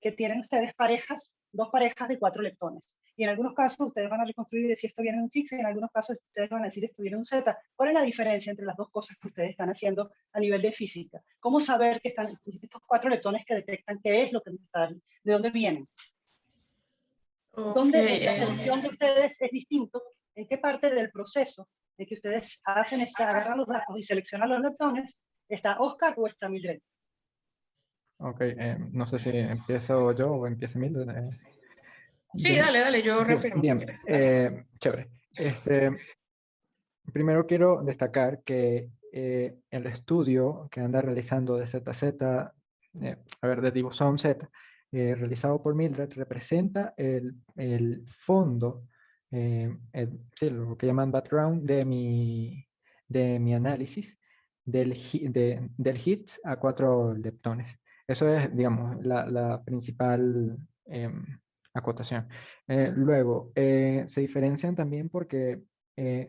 que tienen ustedes parejas, dos parejas de cuatro leptones y en algunos casos ustedes van a reconstruir y decir esto viene de un Higgs, y en algunos casos ustedes van a decir esto viene de un Z. ¿Cuál es la diferencia entre las dos cosas que ustedes están haciendo a nivel de física? ¿Cómo saber que están estos cuatro leptones que detectan qué es lo que están, de dónde vienen? Okay. ¿Dónde la selección de ustedes es distinto? ¿En qué parte del proceso en que ustedes hacen esta, agarran los datos y seleccionan los leptones, está Oscar o está Mildred? Ok, eh, no sé si empiezo yo o empieza Mildred. Eh. Sí, Bien. dale, dale, yo refiero. Bien, si eh, chévere. Este, primero quiero destacar que eh, el estudio que anda realizando de ZZ, eh, a ver, de Dibosón Z, eh, realizado por Mildred representa el, el fondo, eh, lo que llaman background de mi, de mi análisis del, de, del hits a cuatro leptones. Eso es, digamos, la, la principal em, acotación. luego, se diferencian también porque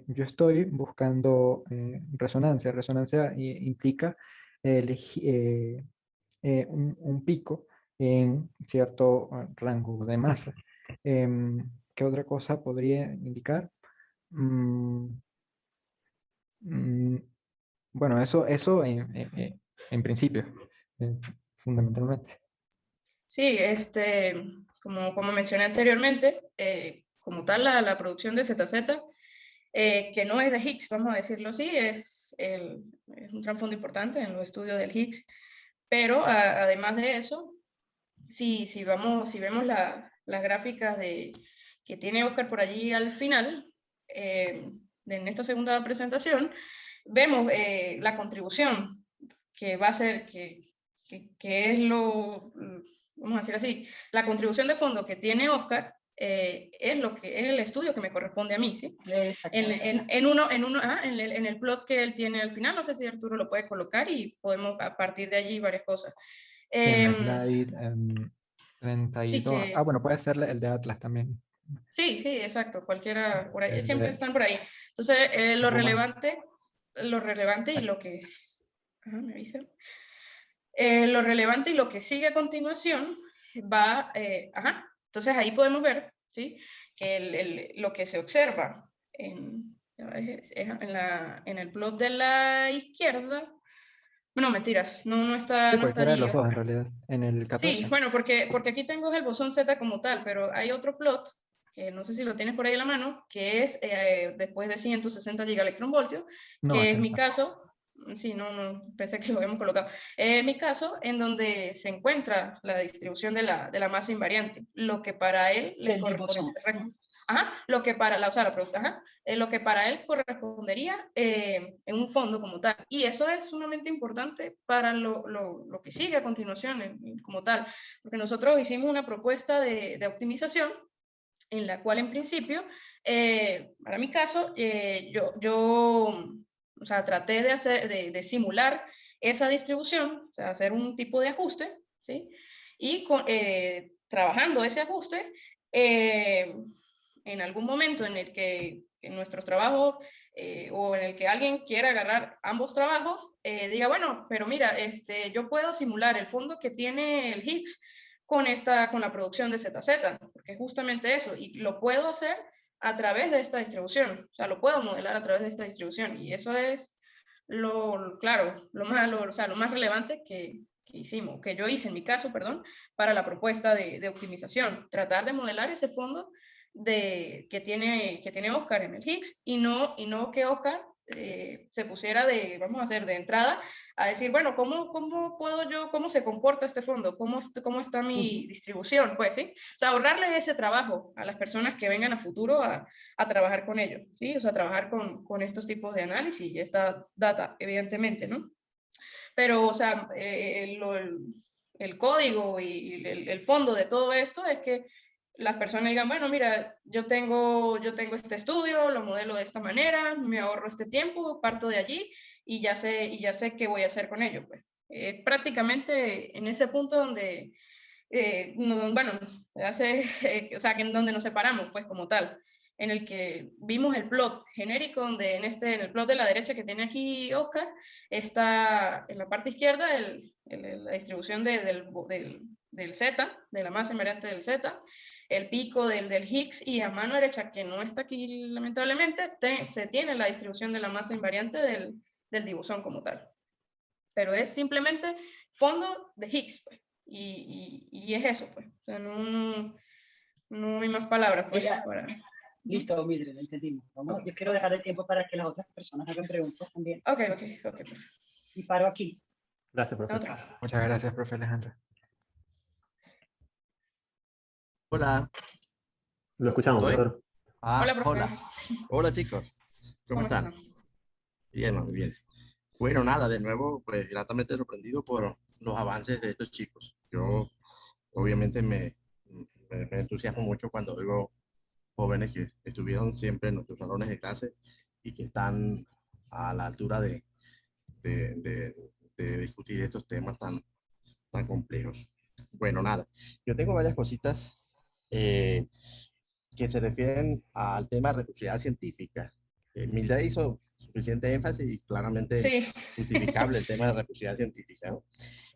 yo estoy buscando resonancia. Resonancia implica el, un, un, pico en cierto rango de masa. ¿Qué otra cosa podría indicar? Mm, mm, bueno, eso, eso en, en, principio, eh, fundamentalmente. Sí, este, como, como mencioné anteriormente, eh, como tal la, la, producción de ZZ, eh, que no es de Higgs, vamos a decirlo así, es, el, es un trasfondo importante en los estudios del Higgs, pero además de eso, si, si, vamos, si vemos la, las gráficas de, que tiene Oscar por allí al final, eh, en esta segunda presentación, vemos eh, la contribución que va a ser, que, que, es lo, vamos a decir así, la contribución de fondo que tiene Oscar eh, es lo que es el estudio que me corresponde a mí, ¿sí? En, en, en, uno, en, uno ah, en, el, en el plot que él tiene al final, no sé si Arturo lo puede colocar y podemos a partir de allí varias cosas. Eh, Ah, bueno, puede ser el de Atlas también. Sí, sí, exacto, cualquiera, por ahí, siempre están por ahí. Entonces, eh, lo relevante, lo relevante y lo que es, me. Eh, lo relevante y lo que sigue a continuación va, eh, ajá, entonces ahí podemos ver, ¿sí? Que el, el, lo que se observa en, en, la, en el plot de la izquierda bueno, mentiras, no, no está, sí, no está los dos, en realidad, en el 14. Sí, bueno, porque, porque aquí tengo el bosón Z como tal, pero hay otro plot, que no sé si lo tienes por ahí en la mano, que es eh, después de 160 gigaelectronvoltios, que es mi caso, sí, no, no, pensé que lo habíamos colocado, es mi caso en donde se encuentra la distribución de la, de la masa invariante, lo que para él le corresponde Ajá, lo que para la, o sea, la ajá, eh, lo que para él correspondería eh, en un fondo como tal. Y eso es sumamente importante para lo, lo, lo que sigue a continuación como tal, porque nosotros hicimos una propuesta de, de optimización en la cual en principio, eh, para mi caso, yo, yo o sea, traté de, hacer, de, simular esa distribución, hacer un tipo de ajuste, ¿sí? Y con, trabajando ese ajuste, en algún momento en el que en nuestros trabajos eh, o en el que alguien quiera agarrar ambos trabajos, eh, diga, bueno, pero mira, este, yo puedo simular el fondo que tiene el Higgs con, esta, con la producción de ZZ, porque justamente eso, y lo puedo hacer a través de esta distribución, o sea, lo puedo modelar a través de esta distribución, y eso es lo, claro, lo más, lo, o sea, lo más relevante que, que hicimos, que yo hice en mi caso, perdón, para la propuesta de, de optimización, tratar de modelar ese fondo de, que, tiene, que tiene Oscar en el Higgs y no, y no que Oscar eh, se pusiera de, vamos a hacer de entrada, a decir, bueno, ¿cómo, cómo puedo yo, cómo se comporta este fondo? ¿Cómo, cómo está mi distribución? Pues, ¿sí? O sea, ahorrarle ese trabajo a las personas que vengan a futuro a, a trabajar con ello, ¿sí? O sea, trabajar con, con, estos tipos de análisis y esta data, evidentemente, ¿no? Pero, o sea, eh, el, el, código y el, el fondo de todo esto es que las personas digan, bueno, mira, yo tengo, yo tengo este estudio, lo modelo de esta manera, me ahorro este tiempo, parto de allí y ya sé, y ya sé qué voy a hacer con ello. Pues. Eh, prácticamente en ese punto donde, eh, bueno, hace, o sea, que en donde nos separamos, pues como tal, en el que vimos el plot genérico, donde en, este, en el plot de la derecha que tiene aquí Oscar, está en la parte izquierda el, la distribución de, del, del, del Z, de la masa invariante del Z, el pico del, del Higgs y a mano derecha, que no está aquí lamentablemente, se tiene la distribución de la masa invariante del, del dibosón como tal. Pero es simplemente fondo de Higgs, pues. y, y, y, es eso, pues. O sea, no, no, hay más palabras, pues, para... Listo, Mildred, entendimos. Vamos, yo quiero dejar el tiempo para que las otras personas hagan preguntas también. Ok, ok, ok, perfecto. Y paro aquí. Gracias, profe. Muchas gracias, profe Alejandro. Hola. Lo escuchamos, profesor. Ah, hola, hola. Hola, chicos. ¿Cómo, están? Bien, muy bien. Bueno, nada, de nuevo, pues gratamente sorprendido por los avances de estos chicos. Yo obviamente me, me, me entusiasmo mucho cuando veo jóvenes que estuvieron siempre en nuestros salones de clase y que están a la altura de, de, de, discutir estos temas tan, tan complejos. Bueno, nada, yo tengo varias cositas eh, que se refieren al tema de recursividad científica. Eh, Mildred hizo suficiente énfasis y claramente justificable el tema de recursividad científica.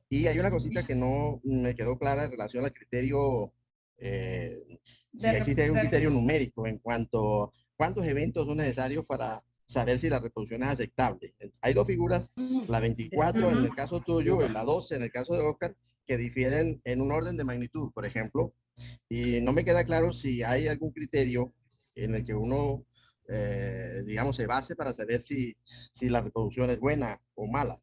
Y hay una cosita que no me quedó clara en relación al criterio eh, si existe un criterio numérico en cuanto a cuántos eventos son necesarios para saber si la reproducción es aceptable. Hay dos figuras, la 24 en el caso tuyo y la 12 en el caso de Oscar, que difieren en un orden de magnitud, por ejemplo, y no me queda claro si hay algún criterio en el que uno, eh, digamos, se base para saber si, si la reproducción es buena o mala.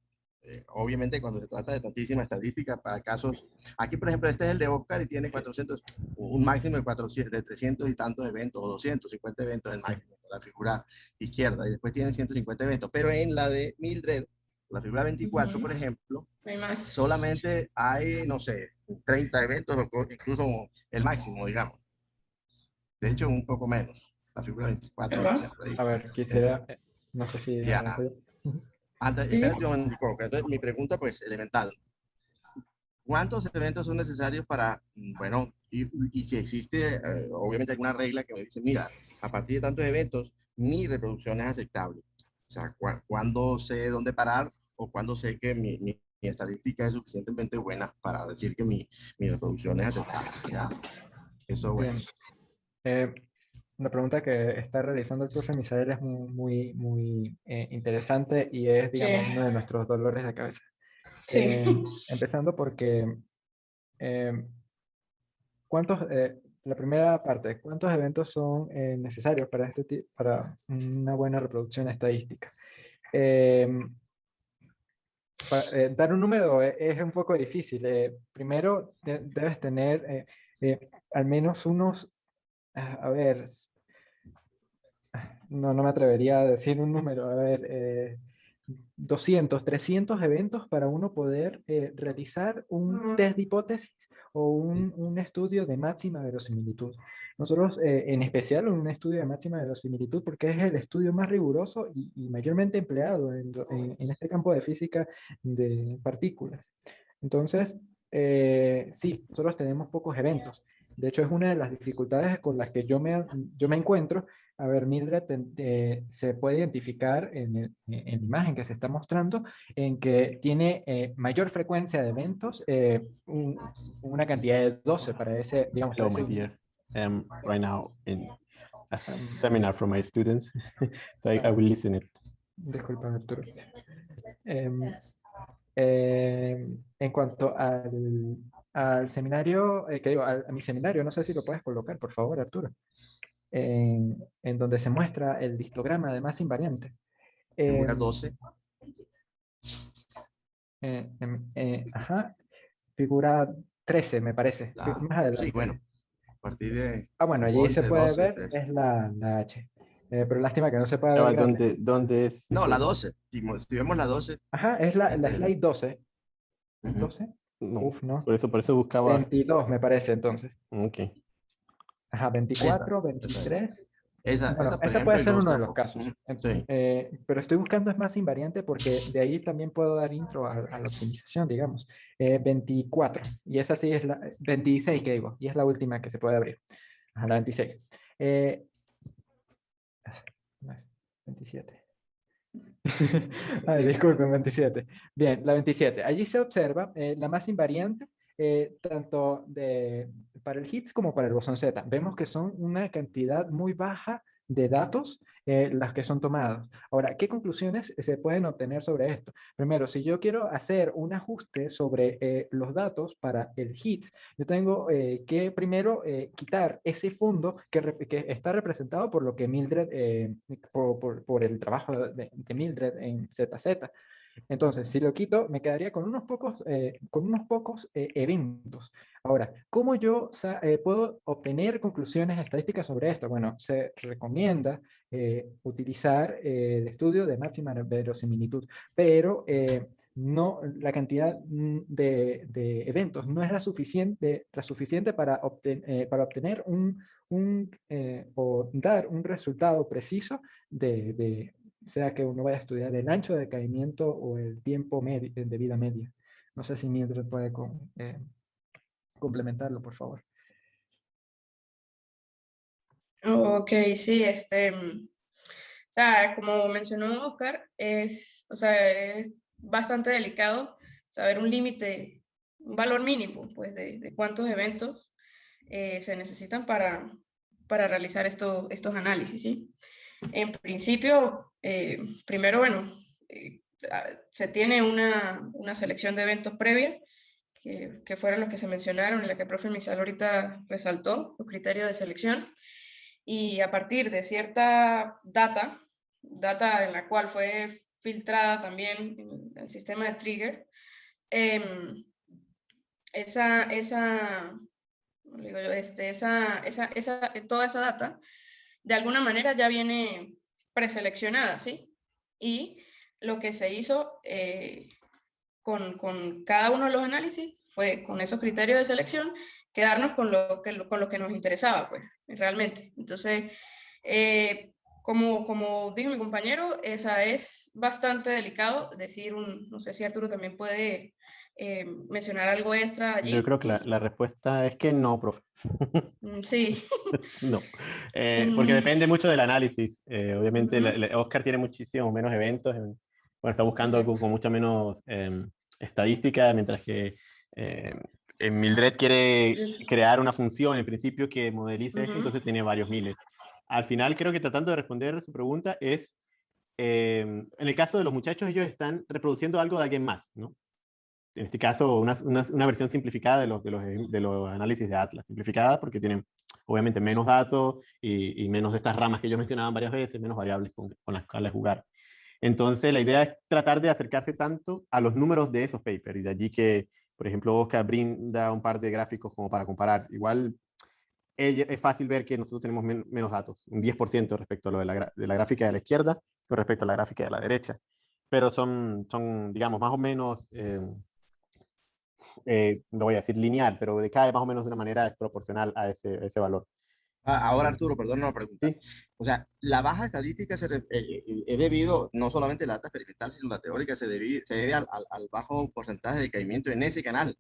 Eh, obviamente cuando se trata de tantísima estadística para casos, aquí por ejemplo este es el de Oscar y tiene 400, un máximo de, 400, de 300 y tantos eventos o 250 eventos el máximo, la figura izquierda y después tiene 150 eventos, pero en la de Mildred, la figura 24 por ejemplo, solamente hay, no sé, 30 eventos incluso el máximo, digamos. De hecho, un poco menos. La figura 24. A ver, quisiera, no sé si... Antes, entonces, mi pregunta, pues, elemental. ¿Cuántos eventos son necesarios para, mm, bueno, y, si existe, eh, obviamente, alguna regla que me dice, mira, a partir de tantos eventos, mi reproducción es aceptable? O sea, ¿cuándo sé dónde parar o cuándo sé que mi, mi, estadística es suficientemente buena para decir que mi, mi reproducción es aceptable? ¿ya? Eso, bueno. Eh, una pregunta que está realizando el profe Misael es muy, muy, eh, interesante y es, digamos, uno de nuestros dolores de cabeza. Sí. Eh, empezando porque, eh, ¿cuántos, la primera parte, ¿cuántos eventos son necesarios para, este, para una buena reproducción estadística? Dar un número es un poco difícil. primero, debes tener al menos unos a ver, no, no me atrevería a decir un número, a ver, 200, eh, 300 eventos para uno poder eh, realizar un test de hipótesis o un, un, estudio de máxima verosimilitud. Nosotros, eh, en especial, un estudio de máxima verosimilitud, porque es el estudio más riguroso y, mayormente empleado en, en, este campo de física de partículas. Entonces, sí, nosotros tenemos pocos eventos. De hecho, es una de las dificultades con las que yo me, yo me encuentro. A ver, Mildred eh, se puede identificar en, la imagen que se está mostrando en que tiene eh, mayor frecuencia de eventos, eh, una cantidad de 12 para ese, digamos, Hello, my dear. Um, right now in a seminar from my students, so I, will listen it. Disculpa, Arturo. Em, en cuanto al, al seminario, eh, que digo, a, mi seminario, no sé si lo puedes colocar, por favor, Arturo, en, en donde se muestra el histograma de masa invariante. Figura 12. Eh, em, eh, ajá, figura 13, me parece. Sí, bueno, a partir de... Ah, bueno, allí se puede ver, es la, la H. pero lástima que no se pueda ver. ¿Dónde, ¿Dónde, es? No, la 12. Si, vemos la 12. Ajá, es la, la slide 12. 12. No, Uf, no. Por eso, por eso buscaba. 22 me parece entonces. Ok. Ajá, 24, 23. Esa, bueno, este puede ser uno de los casos. Eh, pero estoy buscando es más invariante porque de ahí también puedo dar intro a, la optimización, digamos. 24. Eh, y esa sí es la... 26, que digo. Y es la última que se puede abrir. Ajá, la 26. Eh, 27. Ay, disculpen, 27. Bien, la 27. Allí se observa eh, la más invariante eh, tanto de, para el HITS como para el bosón Z. Vemos que son una cantidad muy baja de datos eh, las que son tomados. Ahora, ¿qué conclusiones se pueden obtener sobre esto? Primero, si yo quiero hacer un ajuste sobre eh, los datos para el HITS, yo tengo eh, que primero quitar ese fondo que, que, está representado por lo que Mildred, por, por, el trabajo de, de Mildred en ZZ. Entonces, si lo quito, me quedaría con unos pocos, eh, con unos pocos eh, eventos. Ahora, ¿cómo yo eh, puedo obtener conclusiones estadísticas sobre esto? Bueno, se recomienda utilizar el estudio de máxima verosimilitud, pero no, la cantidad de, eventos no es la suficiente, la suficiente para, eh, para obtener un, un o dar un resultado preciso de, sea que uno vaya a estudiar el ancho de caimiento o el tiempo medio, de vida media. No sé si Mildred puede eh, complementarlo, por favor. Ok, sí, este, mm, o sea, como mencionó Oscar, es, o sea, es bastante delicado saber un límite, un valor mínimo, pues, de, de cuántos eventos eh, se necesitan para, para realizar esto, estos análisis, ¿sí? En principio, eh, primero, bueno, eh, se tiene una, una, selección de eventos previa, que, que, fueron los que se mencionaron, en la que el profe Misal ahorita resaltó, los criterios de selección, y a partir de cierta data, data en la cual fue filtrada también en el sistema de trigger, eh, esa, esa, este, esa, esa, esa, toda esa data, de alguna manera ya viene preseleccionada, ¿sí? Y lo que se hizo eh, con, con, cada uno de los análisis fue, con esos criterios de selección, quedarnos con lo que, con lo que nos interesaba, pues, realmente. Entonces, eh, como, como dijo mi compañero, esa es bastante delicado decir un, no sé si Arturo también puede eh, mencionar algo extra allí. Yo creo que la, la respuesta es que no, profe. Mm, sí. no, eh, porque mm. depende mucho del análisis. Eh, obviamente, uh -huh. Oscar tiene muchísimos menos eventos. bueno, está buscando algo con mucha menos eh, estadística, mientras que Mildred quiere crear una función en principio que modelice uh -huh. esto, entonces tiene varios miles. Al final, creo que tratando de responder a su pregunta es, en el caso de los muchachos, ellos están reproduciendo algo de alguien más, ¿no? En este caso, una, una, una, versión simplificada de los, de, los, de los análisis de Atlas. Simplificada porque tienen, obviamente, menos datos y, y, menos de estas ramas que yo mencionaba varias veces, menos variables con, con las cuales jugar. Entonces, la idea es tratar de acercarse tanto a los números de esos papers, y de allí que, por ejemplo, Oscar brinda un par de gráficos como para comparar. Igual, es fácil ver que nosotros tenemos men menos datos, un 10% respecto a lo de la, de la gráfica de la izquierda con respecto a la gráfica de la derecha. Pero son, son digamos, más o menos... Eh, eh, no voy a decir lineal, pero decae más o menos de una manera desproporcional a ese, ese valor. Ah, ahora, Arturo, perdón una pregunta. ¿Sí? O sea, la baja estadística se, eh, eh, es debido no solamente a la data experimental, sino la teórica, se debe, se debe al, al, al, bajo porcentaje de caimiento en ese canal.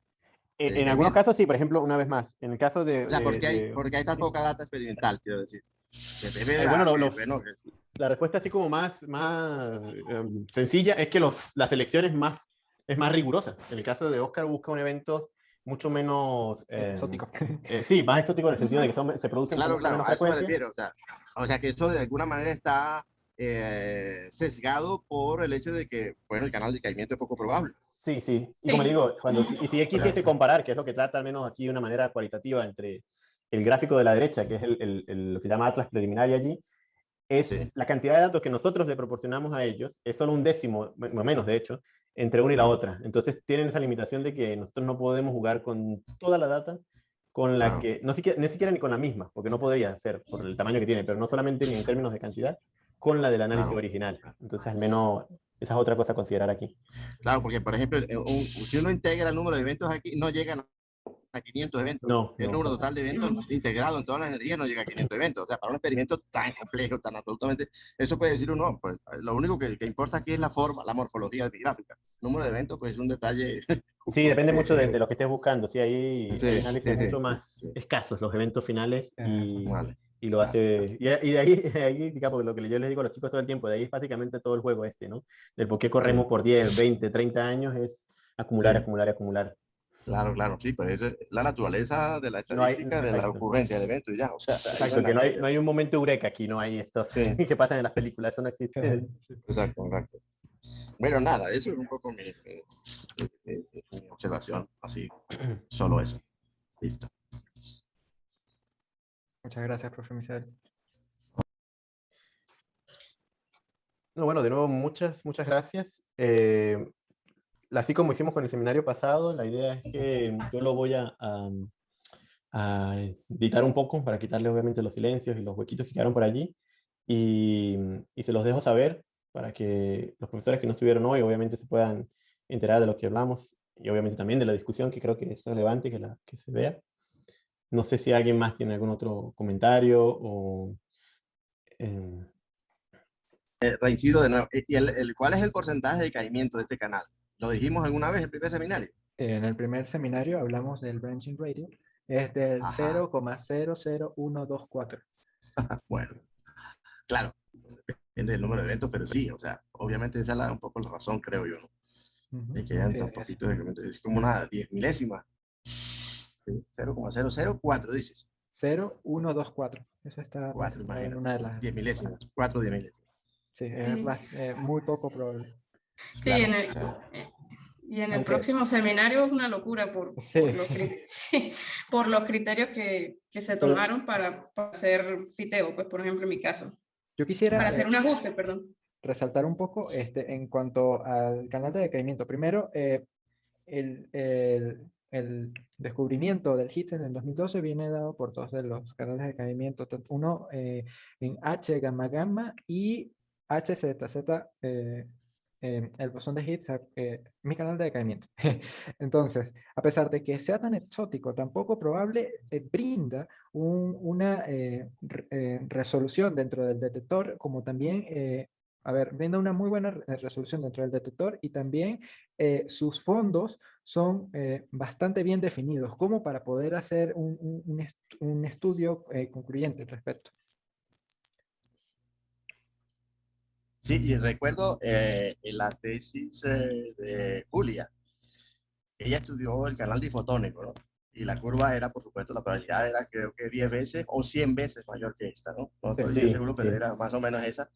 En, en algunos casos sí, por ejemplo, una vez más, en el caso de... O sea, ¿por qué hay, porque hay tan poca data experimental, quiero decir? Eh, bueno, lo, bueno que... La respuesta así como más, más um, sencilla es que los, las elecciones más es más rigurosa. En el caso de Oscar busca un evento mucho menos... Eh, exótico. Eh, sí, más exótico en el sentido de que son, se producen Claro, claro, a eso me refiero. O sea, o sea, que eso de alguna manera está eh, sesgado por el hecho de que, bueno, el canal de caimiento es poco probable. Sí, sí. Y como digo, cuando, y si quisiese comparar, que es lo que trata al menos aquí de una manera cualitativa entre el gráfico de la derecha, que es el, el, el lo que llama Atlas preliminar allí, es sí. la cantidad de datos que nosotros le proporcionamos a ellos, es solo un décimo, menos de hecho, entre una y la otra. Entonces tienen esa limitación de que nosotros no podemos jugar con toda la data con la que, no siquiera, ni siquiera ni con la misma, porque no podría ser por el tamaño que tiene, pero no solamente ni en términos de cantidad, con la del análisis claro. original. Entonces al menos esa es otra cosa a considerar aquí. Claro, porque por ejemplo, un, si uno integra el número de eventos aquí, no llegan a 500 eventos. No, el no, número total de eventos no. integrado en toda la energía no llega a 500 eventos. O sea, para un experimento tan complejo, tan absolutamente, eso puede decir uno, pues lo único que, que importa aquí es la forma, la morfología gráfica. Número de eventos, pues es un detalle. Sí, depende mucho de, de, lo que estés buscando. Sí, ahí sí, análisis sí, mucho sí, más escasos los eventos finales y, vale. y lo hace. Y, y, de ahí, de ahí, digamos, lo que yo les digo a los chicos todo el tiempo, de ahí es básicamente todo el juego este, ¿no? Del por qué corremos por 10, 20, 30 años es acumular, acumular, acumular. Claro, claro, sí, pues es la naturaleza de la estadística, no hay, de la ocurrencia del evento y ya, o sea. Exacto, que no hay, no hay un momento eureka aquí, no hay estos sí. que pasan en las películas, eso no existe. Exacto, exacto. Bueno, nada, eso es un poco mi, mi, mi, mi observación, así, solo eso. Listo. Muchas gracias, profe Michel. No, bueno, de nuevo, muchas, muchas gracias. Eh, así como hicimos con el seminario pasado, la idea es que yo lo voy a, a, a, editar un poco para quitarle obviamente los silencios y los huequitos que quedaron por allí y, y, se los dejo saber para que los profesores que no estuvieron hoy obviamente se puedan enterar de lo que hablamos y obviamente también de la discusión que creo que es relevante que, la, que se vea. No sé si alguien más tiene algún otro comentario o... Eh... reincido de nuevo. ¿Y el, cuál es el porcentaje de caimiento de este canal? ¿Lo dijimos alguna vez en el primer seminario? En el primer seminario hablamos del branching radio. Es del 0,00124. bueno, claro, depende del número de eventos, pero sí, o sea, obviamente esa es la, un poco la razón, creo yo, ¿no? De que hayan tan poquitos de es como una diez milésima. 0,004 dices. 0,124. Eso está 4, en una de las... 10 milésimas, 4 10 milésimas. Sí, es eh, muy poco probable. Sí, en el, y en el okay. próximo seminario es una locura por, sí. por, los, sí, por los, criterios que, que se tomaron para, para, hacer fiteo, pues por ejemplo en mi caso. Yo quisiera... Para hacer un ajuste, perdón resaltar un poco este, en cuanto al canal de decaimiento. Primero, eh, el, el, el, descubrimiento del HITS en el 2012 viene dado por dos de los canales de decaimiento, uno eh, en H gamma gamma y HZZ, eh, eh, el bosón de Higgs, eh, mi canal de decaimiento. Entonces, a pesar de que sea tan exótico, tan poco probable, eh, brinda un, una re, resolución dentro del detector, como también a ver, brinda una muy buena resolución dentro del detector y también eh, sus fondos son eh, bastante bien definidos, como para poder hacer un, un, un estudio eh, concluyente al respecto. Sí, y recuerdo en la tesis de Julia, ella estudió el canal difotónico, ¿no? y la curva era, por supuesto, la probabilidad era creo que 10 veces o 100 veces mayor que esta, ¿no? No estoy sí, seguro, sí. pero era más o menos esa.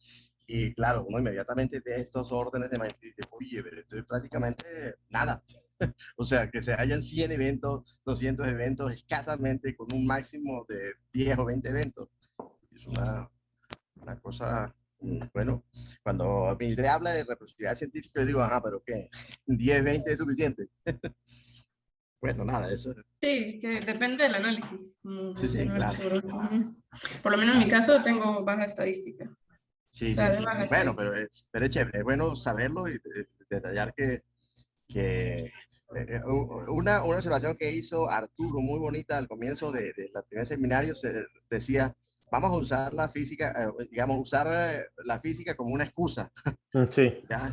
Y claro, uno inmediatamente de estos órdenes de magnitud dice, oye, pero esto es prácticamente nada. o sea, que se hayan 100 eventos, 200 eventos, escasamente con un máximo de 10 o 20 eventos. Es una, una cosa, bueno, cuando Mildred habla de reproducibilidad científica, yo digo, ajá, pero ¿qué? 10, 20 es suficiente. bueno, nada, eso. Sí, que depende del análisis. Sí, sí, claro. Por lo menos en mi caso tengo baja estadística. Sí, sí, sí, bueno, pero, pero es chévere, es bueno saberlo y detallar que, que eh, una, una observación que hizo Arturo muy bonita al comienzo de, de la primer seminario se decía, vamos a usar la física, eh, digamos, usar eh, la física como una excusa. Sí. ¿Ya?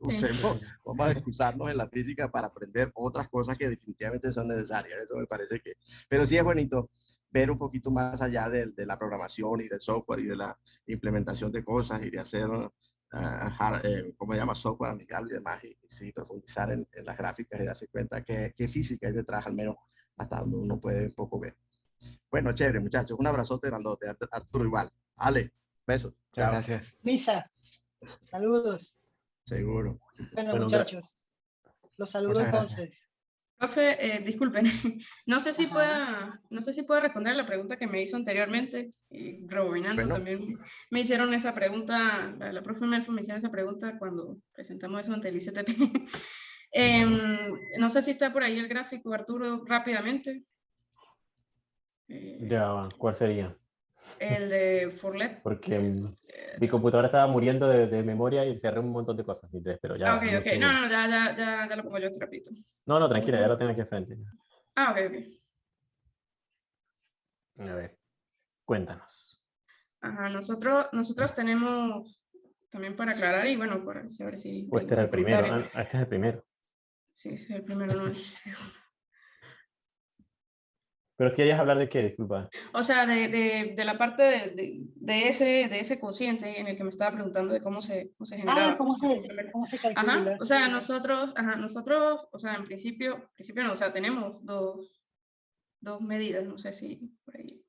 Usemos, vamos a excusarnos en la física para aprender otras cosas que definitivamente son necesarias. Eso me parece que, pero sí es bonito ver un poquito más allá de, de, la programación y del software y de la implementación de cosas y de hacer, uh, hard, eh, ¿cómo se llama? Software amigable y demás, y, y sí, profundizar en, en, las gráficas y darse cuenta que, que física hay detrás, al menos hasta donde uno puede un poco ver. Bueno, chévere, muchachos. Un abrazote grandote. Arturo igual. Ale, besos. Chao. Gracias. Misa, saludos. Seguro. Bueno, bueno muchachos, los saludo entonces. Profe, eh, disculpen, no sé si pueda, no sé si pueda responder la pregunta que me hizo anteriormente, y rebobinando bueno. también me hicieron esa pregunta, la, la profe Melfo me hicieron esa pregunta cuando presentamos eso ante el ICTP. eh, no sé si está por ahí el gráfico, Arturo, rápidamente. Eh, ya, ¿cuál sería? El de Forlet. Porque mi computadora estaba muriendo de, de, memoria y cerré un montón de cosas, pero ya... Ah, ok, ok, no, no, ya, ya, ya, ya lo pongo yo, te repito. No, no, tranquila, ya lo tengo aquí enfrente. Ah, ok, ok. A ver, cuéntanos. Ajá, nosotros, nosotros tenemos, también para aclarar y bueno, para saber si... Este era el primero, ah, este es el primero. Sí, este es el primero, no el segundo. ¿Pero querías hablar de qué? Disculpa. O sea, de, de, de la parte de, de, ese, de ese cociente en el que me estaba preguntando de cómo se, cómo se genera. Ah, ¿cómo se, cómo se calcula? Ajá, o sea, nosotros, ajá, nosotros, o sea, en principio, principio no, o sea, tenemos dos, dos medidas, no sé si por ahí.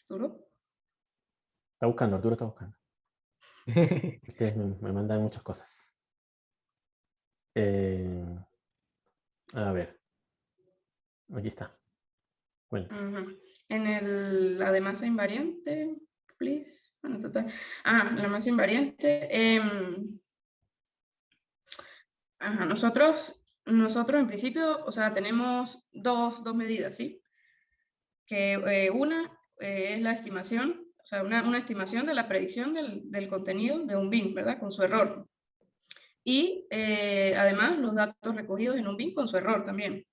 ¿Arturo? Está buscando, Arturo está buscando. Ustedes me, me mandan muchas cosas. Eh, a ver. Aquí está. Bueno. En el, la de masa invariante, please. Bueno, total. Ah, la masa invariante. Eh, ajá, nosotros, nosotros en principio, o sea, tenemos dos, dos medidas, ¿sí? Que eh, una eh, es la estimación, o sea, una, una, estimación de la predicción del, del contenido de un BIM, ¿verdad? Con su error. y eh, además los datos recogidos en un bin con su error también.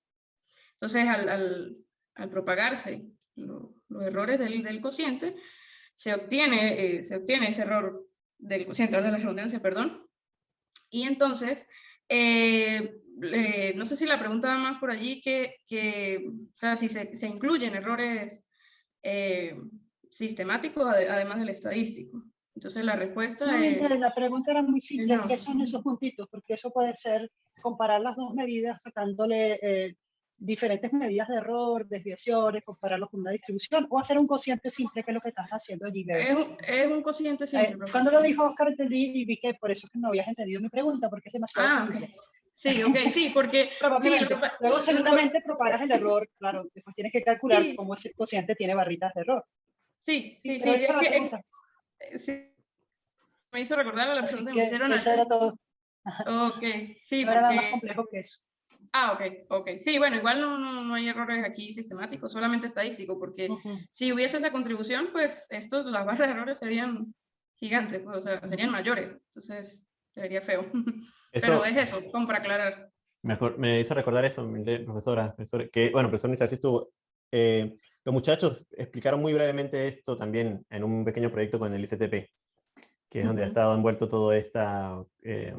Entonces, al, al, al propagarse los errores del, del, cociente, se obtiene, eh, se obtiene ese error del cociente, ahora la redundancia, perdón, y entonces, eh, no sé si la pregunta va más por allí, que, que o sea, si se, se incluyen errores eh, sistemáticos además del estadístico. Entonces la respuesta es... La pregunta era muy simple, ¿qué son esos puntitos? Porque eso puede ser comparar las dos medidas sacándole eh, diferentes medidas de error, desviaciones, compararlos con una distribución, o hacer un cociente simple, que es lo que estás haciendo allí. Es un, es un cociente simple. Eh, cuando lo dijo Oscar entendí y vi que por eso es que no habías entendido mi pregunta, porque es demasiado ah, simple. Sí, ok, sí, porque... Sí, Luego seguramente propagas el error, claro, después tienes que calcular sí. cómo ese cociente tiene barritas de error. Sí, sí, sí, es que... Eh, sí, me hizo recordar a la pregunta que me hicieron. Eso era todo. Ok, sí, no porque... era más complejo que eso. Ah, ok, ok. Sí, bueno, igual no, no, no hay errores aquí sistemáticos, solamente estadístico, porque uh -huh. si hubiese esa contribución, pues estos, las barras de errores serían gigantes, pues, o sea, serían mayores, entonces sería feo. Eso, Pero es eso, como para aclarar. Me, me hizo recordar eso, profesora, profesora que, bueno, profesor Nizar, estuvo... Eh, los muchachos explicaron muy brevemente esto también en un pequeño proyecto con el ICTP, que es uh -huh. donde ha estado envuelto todo esta, eh,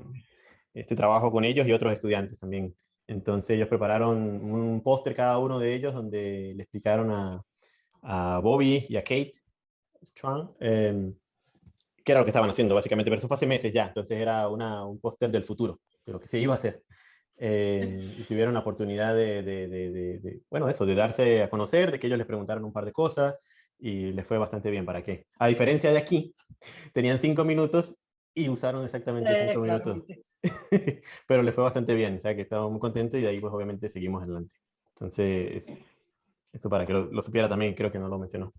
este trabajo con ellos y otros estudiantes también. Entonces ellos prepararon un póster cada uno de ellos donde le explicaron a, Bobby y a Kate Strong eh, qué era lo que estaban haciendo básicamente, pero eso fue hace meses ya, entonces era un póster del futuro, de lo que se iba a hacer. Eh, y tuvieron la oportunidad de, de, de, de, bueno, eso, de darse a conocer, de que ellos les preguntaron un par de cosas y les fue bastante bien, ¿para qué? A diferencia de aquí, tenían cinco minutos y usaron exactamente cinco minutos. pero les fue bastante bien, o sea que estamos muy contentos y de ahí pues obviamente seguimos adelante. Entonces, eso para que lo, lo supiera también, creo que no lo mencionó.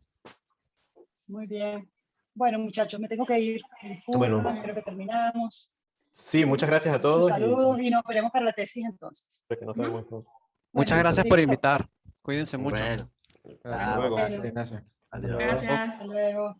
Muy bien. Bueno, muchachos, me tengo que ir. Disculpa, Bueno. Creo que terminamos. Sí, muchas gracias a todos. y- Saludos y nos veremos para la tesis entonces. que no sabemos eso. Muchas Bueno, gracias por invitar. Cuídense mucho. Bueno, Hasta luego, Gracias. Adiós. Gracias. Hasta luego.